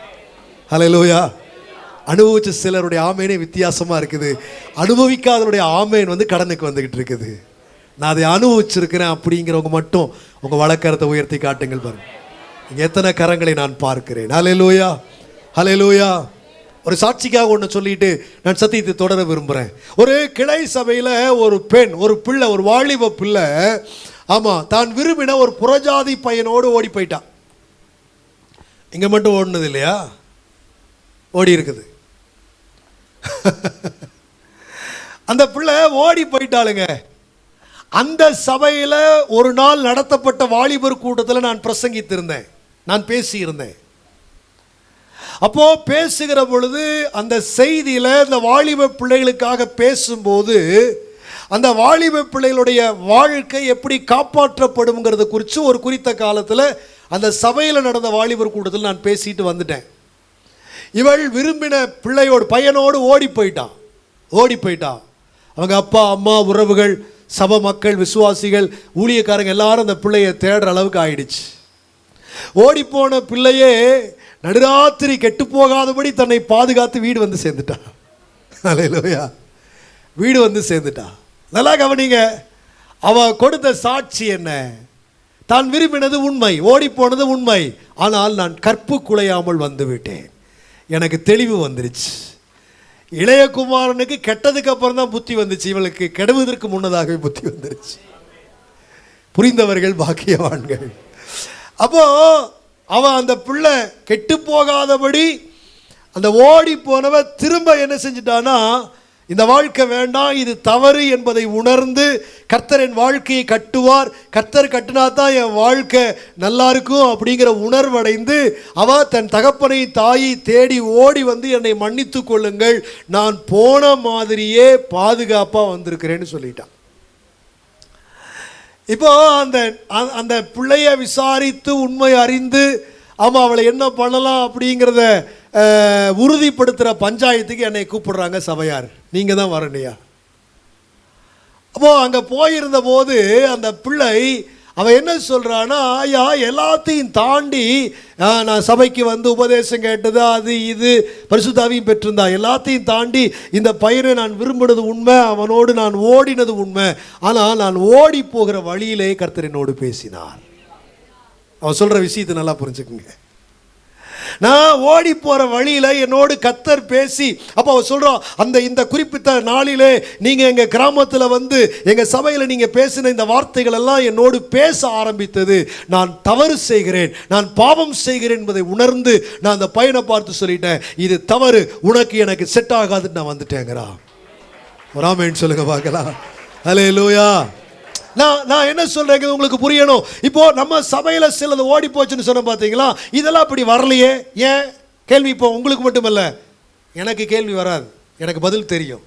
லோயா அனுபவிச்ச சிலருடைய ஆமேனே வித்தியாசமாக இருக்குது. அனுபவிக்காதவருடைய ஆமேன் வந்து கடனுக்கு வந்துக்கிட்டு இருக்குது. நான் அதை அனுபவிச்சிருக்கிறேன் அப்படிங்கிறவங்க மட்டும் உங்கள் வழக்கரத்தை உயர்த்தி காட்டுங்கள் பாருங்க. எத்தனை கரங்களை நான் பார்க்கிறேன். ஹalleluya ஹalleluya ஒரு சாட்சிக்காக ஒன்று சொல்லிட்டு நான் சத்தியத்தை தொடர விரும்புகிறேன் ஒரு கிளை சபையில் ஒரு பெண் ஒரு பிள்ளை ஒரு வாலிப பிள்ளை ஆமாம் தான் விரும்பின ஒரு புறஜாதி பையனோடு ஓடி போயிட்டான் இங்கே மட்டும் ஓடினது இல்லையா? ஓடி இருக்குது. அந்த பிள்ளை ஓடி போயிட்டாளுங்க. அந்த சபையில் ஒரு நாள் நடத்தப்பட்ட வாலிபர் கூட்டத்தில் நான் பிரசங்கித்திருந்தேன். நான் பேசியிருந்தேன். அப்போ பேசுகிற பொழுது அந்த செய்தியில் இந்த வாலிப பிள்ளைகளுக்காக பேசும்போது அந்த வாலிப பிள்ளைகளுடைய வாழ்க்கை எப்படி காப்பாற்றப்படுங்கிறத குறித்து ஒரு குறித்த காலத்தில் அந்த சபையில் நடந்த வாலிபர் கூட்டத்தில் நான் பேசிட்டு வந்துட்டேன். இவள் விரும்பின பிள்ளையோடு பையனோடு ஓடி போயிட்டான். ஓடி போயிட்டான். அவங்க அப்பா அம்மா உறவுகள் சப மக்கள் விசுவாசிகள் ஊழியக்காரங்க எல்லாரும் அந்த பிள்ளையை தேடுற அளவுக்கு ஆயிடுச்சு. ஓடிப்போன பிள்ளையே நடுராத்திரி கெட்டு போகாதபடி தன்னை பாதுகாத்து வீடு வந்து சேர்ந்துட்டான் அலையிலோயா வீடு வந்து சேர்ந்துட்டா. நல்லா கவனிங்க. அவ கொடுத்த சாட்சி என்ன? தான் விரும்பினது உண்மை ஓடிப்போனது உண்மை. ஆனால் நான் கற்பு குலையாமல் வந்து விட்டேன். எனக்கு தெளிவு வந்துருச்சு. இளையகுமாரனுக்கு கெட்டதுக்கு அப்புறம் தான் புத்தி வந்துச்சு. இவளுக்கு கெடுவதற்கு முன்னதாகவே புத்தி வந்துருச்சு. புரிந்தவர்கள் பாக்கியவான்கள். அப்போ அவன் அந்த பிள்ளை கெட்டு போகாதபடி அந்த ஓடி போனவன் திரும்ப என்ன செஞ்சிட்டான்னா இந்த வாழ்க்கை வேண்டாம் இது தவறு என்பதை உணர்ந்து கர்த்தர் என் வாழ்க்கையை கட்டுவார். கர்த்தர் கட்டினா தான் என் வாழ்க்கை நல்லா இருக்கும் அப்படிங்கிற உணர்வடைந்து அவ தன் தகப்பனை தாயை தேடி ஓடி வந்து என்னை மன்னித்து கொள்ளுங்கள். நான் போன மாதிரியே பாதுகாப்பாக வந்திருக்கிறேன்னு சொல்லிட்டான். இப்போ அந்த அந்த பிள்ளைய விசாரித்து உண்மை அறிந்து ஆமாம் அவளை என்ன பண்ணலாம் அப்படிங்கிறத உறுதிப்படுத்துகிற பஞ்சாயத்துக்கு என்னை கூப்பிடுறாங்க சபையார். நீங்கள் தான் வரணையா அப்போ அங்கே போயிருந்த போது அந்த பிள்ளை அவ என்ன சொல்கிறான்னா ஐயா எல்லாத்தையும் தாண்டி நான் சபைக்கு வந்து உபதேசம் கேட்டது அது இது பரிசுத்தாவையும் பெற்றிருந்தா. எல்லாத்தையும் தாண்டி இந்த பயிரை நான் விரும்பினது உண்மை அவனோடு நான் ஓடினது உண்மை. ஆனால் நான் ஓடி போகிற வழியிலே கர்த்தர் என்னோடு பேசினார். அவர் சொல்கிற விஷயத்தை நல்லா புரிஞ்சுக்குங்க. நான் ஓடி போகிற வழியில் என்னோடு கத்தர் பேசி அப்போ அவர் சொல்கிறோம் அந்த இந்த குறிப்பிட்ட நாளிலே நீங்கள் எங்கள் கிராமத்தில் வந்து எங்கள் சபையில் நீங்கள் பேசின இந்த வார்த்தைகள் எல்லாம் என்னோடு பேச ஆரம்பித்தது. நான் தவறு செய்கிறேன் நான் பாவம் செய்கிறேன் என்பதை உணர்ந்து நான் அந்த பையனை பார்த்து சொல்லிட்டேன் இது தவறு உனக்கு எனக்கு செட் ஆகாதுன்னு நான் வந்துட்டேங்கிறா ஒரு சொல்லுங்க பார்க்கலாம். ஹலே லூயா நான் நான் என்ன சொல்றேங்க உங்களுக்கு புரியணும். இப்போ நம்ம சபையில் சிலது ஓடி போச்சுன்னு சொன்ன பார்த்தீங்களா இதெல்லாம் அப்படி வரலையே. ஏன்? கேள்வி இப்போ உங்களுக்கு மட்டுமல்ல. எனக்கு கேள்வி வராது. எனக்கு பதில் தெரியும்.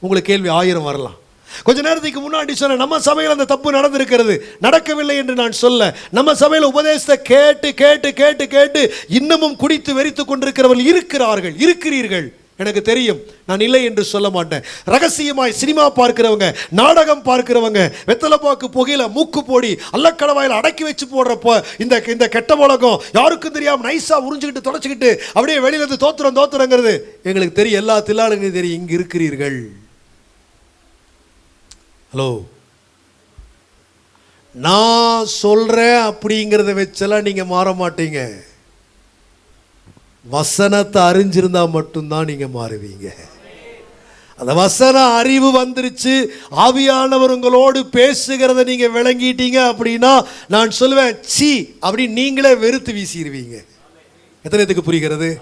உங்களுக்கு கேள்வி ஆயிரம் வரலாம். கொஞ்ச நேரத்துக்கு முன்னாடி சொன்ன நம்ம சபையில் அந்த தப்பு நடந்திருக்கிறது. நடக்கவில்லை என்று நான் சொல்ல. நம்ம சபையில் உபதேசத்தை கேட்டு கேட்டு கேட்டு கேட்டு இன்னமும் குடித்து வெறித்து கொண்டிருக்கிறவர்கள் இருக்கிறார்கள். இருக்கிறீர்கள். எனக்கு தெரியும். நான் இல்லை என்று சொல்ல மாட்டேன். ரகசியமாய் சினிமா பார்க்கிறவங்க நாடகம் பார்க்கிறவங்க வெத்தலைப்பாக்கு புகையில் மூக்கு போடி அல்லக்கடவாயில் அடக்கி வச்சு போடுறப்போ இந்த இந்த கெட்ட உலகம் யாருக்கும் தெரியாமல் நைஸாக உறிஞ்சுக்கிட்டு தொடச்சிக்கிட்டு அப்படியே வெளியிலேருந்து தோத்துறோம் தோத்துறோங்கிறது எங்களுக்கு தெரியும். எல்லா தில்லாளுங்களுக்கும் தெரியும். இங்கே இருக்கிறீர்கள். ஹலோ நான் சொல்கிறேன் அப்படிங்கிறத வச்செல்லாம் நீங்கள் மாற மாட்டீங்க. வசனத்தை அறிஞ்சிருந்தா மட்டும்தான் நீங்க மாறுவீங்க. அந்த வசன அறிவு வந்துருச்சு. ஆவியானவர் உங்களோடு பேசுகிறத நீங்க விளங்கிட்டீங்க அப்படின்னா நான் சொல்லுவேன் சி அப்படின்னு நீங்களே வெறுத்து வீசிடுவீங்க எத்தனை இதுக்கு புரிகிறது?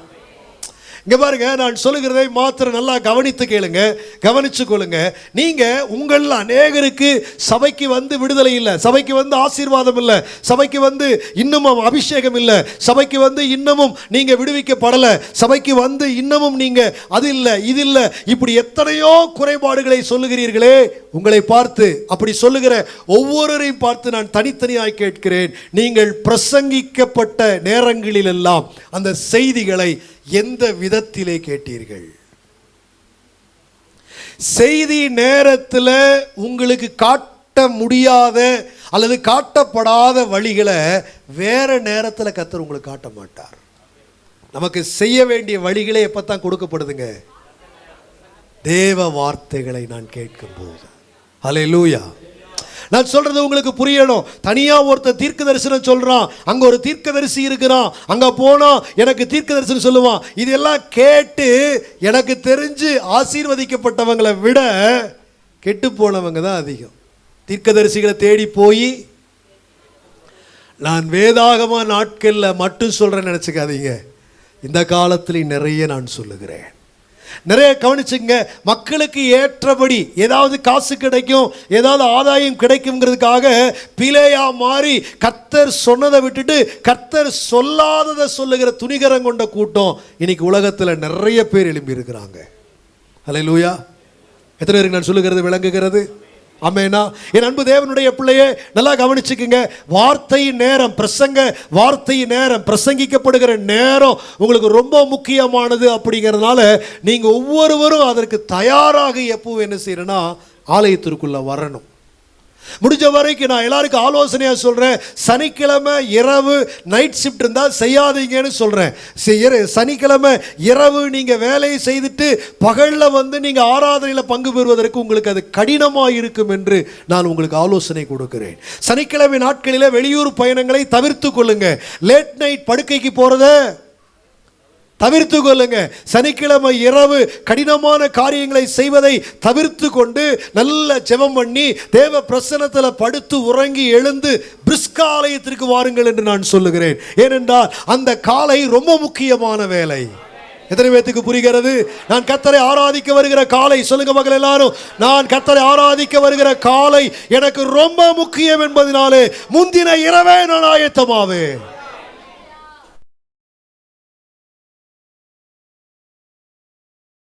இங்கே பாருங்க நான் சொல்லுகிறதை மாத்திரம் நல்லா கவனித்து கேளுங்க. கவனித்து கொள்ளுங்க. நீங்கள் உங்கள் அநேகருக்கு சபைக்கு வந்து விடுதலை இல்லை சபைக்கு வந்து ஆசீர்வாதம் இல்லை சபைக்கு வந்து இன்னமும் அபிஷேகம் இல்லை சபைக்கு வந்து இன்னமும் நீங்கள் விடுவிக்கப்படலை சபைக்கு வந்து இன்னமும் நீங்கள் அது இல்லை இது இல்லை இப்படி எத்தனையோ குறைபாடுகளை சொல்லுகிறீர்களே உங்களை பார்த்து அப்படி சொல்லுகிற ஒவ்வொருவரையும் பார்த்து நான் தனித்தனியாக கேட்கிறேன். நீங்கள் பிரசங்கிக்கப்பட்ட நேரங்களிலெல்லாம் அந்த செய்திகளை எந்த விதத்திலே கேட்டீர்கள்? செய்தி நேரத்தில் உங்களுக்கு காட்ட முடியாத அல்லது காட்டப்படாத வழிகளை வேற நேரத்தில் கத்தர் உங்களுக்கு காட்ட மாட்டார். நமக்கு செய்ய வேண்டிய வழிகளே எப்போ தான் கொடுக்கப்படுதுங்க? தேவ வார்த்தைகளை நான் கேட்கும் போது அலை லூயா நான் சொல்றது உங்களுக்கு புரியணும். தனியா ஒருத்தர் தீர்க்க தரிசனம் சொல்றான். அங்க ஒரு தீர்க்க தரிசி இருக்கிறான். அங்க போனா எனக்கு தீர்க்க தரிசனம் சொல்லுவான். இதெல்லாம் கேட்டு எனக்கு தெரிஞ்சு ஆசீர்வதிக்கப்பட்டவங்களை விட கெட்டு போனவங்க தான் அதிகம். தீர்க்கதரிசிகளை தேடி போய் நான் வேதாகம நாட்களில் மட்டும் சொல்றேன்னு நினச்சிக்காதீங்க. இந்த காலத்தில் நிறைய நான் சொல்லுகிறேன். நிறைய கவனிச்சுங்க மக்களுக்கு ஏற்றபடி ஏதாவது காசு கிடைக்கும் ஏதாவது ஆதாயம் கிடைக்குங்கிறதுக்காக பிழையா மாறி கர்த்தர் சொன்னதை விட்டுட்டு கர்த்தர் சொல்லாததை சொல்லுகிற துணிகரம் கொண்ட கூட்டம் இன்னைக்கு உலகத்தில் நிறைய பேர் எழும்பி இருக்கிறாங்க அலை லூயா எத்தனை பேருக்கு நான் சொல்லுகிறது விளங்குகிறது? ஆமேனா? என் அன்பு தேவனுடைய பிள்ளையே நல்லா கவனிச்சுக்குங்க. வார்த்தை நேரம் பிரசங்க வார்த்தை நேரம் பிரசங்கிக்கப்படுகிற நேரம் உங்களுக்கு ரொம்ப முக்கியமானது அப்படிங்கிறதுனால நீங்கள் ஒவ்வொருவரும் அதற்கு தயாராக எப்பவும் என்ன செய்யணும்னா ஆலயத்திற்குள்ளே வரணும். முடிஞ்ச வரைக்கும் நான் எல்லாருக்கும் ஆலோசனையாக சொல்கிறேன் சனிக்கிழமை இரவு நைட் ஷிஃப்ட் இருந்தால் செய்யாதீங்கன்னு சொல்கிறேன் சனிக்கிழமை இரவு நீங்கள் வேலையை செய்துட்டு பகலில் வந்து நீங்கள் ஆராதனையில் பங்கு பெறுவதற்கு உங்களுக்கு அது கடினமாக இருக்கும் என்று நான் உங்களுக்கு ஆலோசனை கொடுக்கிறேன். சனிக்கிழமை நாட்களில் வெளியூர் பயணங்களை தவிர்த்து கொள்ளுங்கள் லேட் நைட் படுக்கைக்கு போகிறத தவிர்த்து கொள்ளுங்க சனிக்கிழமை இரவு கடினமான காரியங்களை செய்வதை தவிர்த்து கொண்டு நல்ல ஜெபம் பண்ணி தேவ பிரசனத்தில் படுத்து உறங்கி எழுந்து பிரிஸ்காலயத்திற்கு வாருங்கள் என்று நான் சொல்லுகிறேன். ஏனென்றால் அந்த காலை ரொம்ப முக்கியமான வேலை. எத்தனை பேத்துக்கு புரிகிறது? நான் கத்தரை ஆராதிக்க வருகிற காலை. சொல்லுங்க மகள் எல்லாரும். நான் கத்தரை ஆராதிக்க வருகிற காலை எனக்கு ரொம்ப முக்கியம் என்பதனாலே முந்தின இரவே நான் ஆயத்தமாவேன்.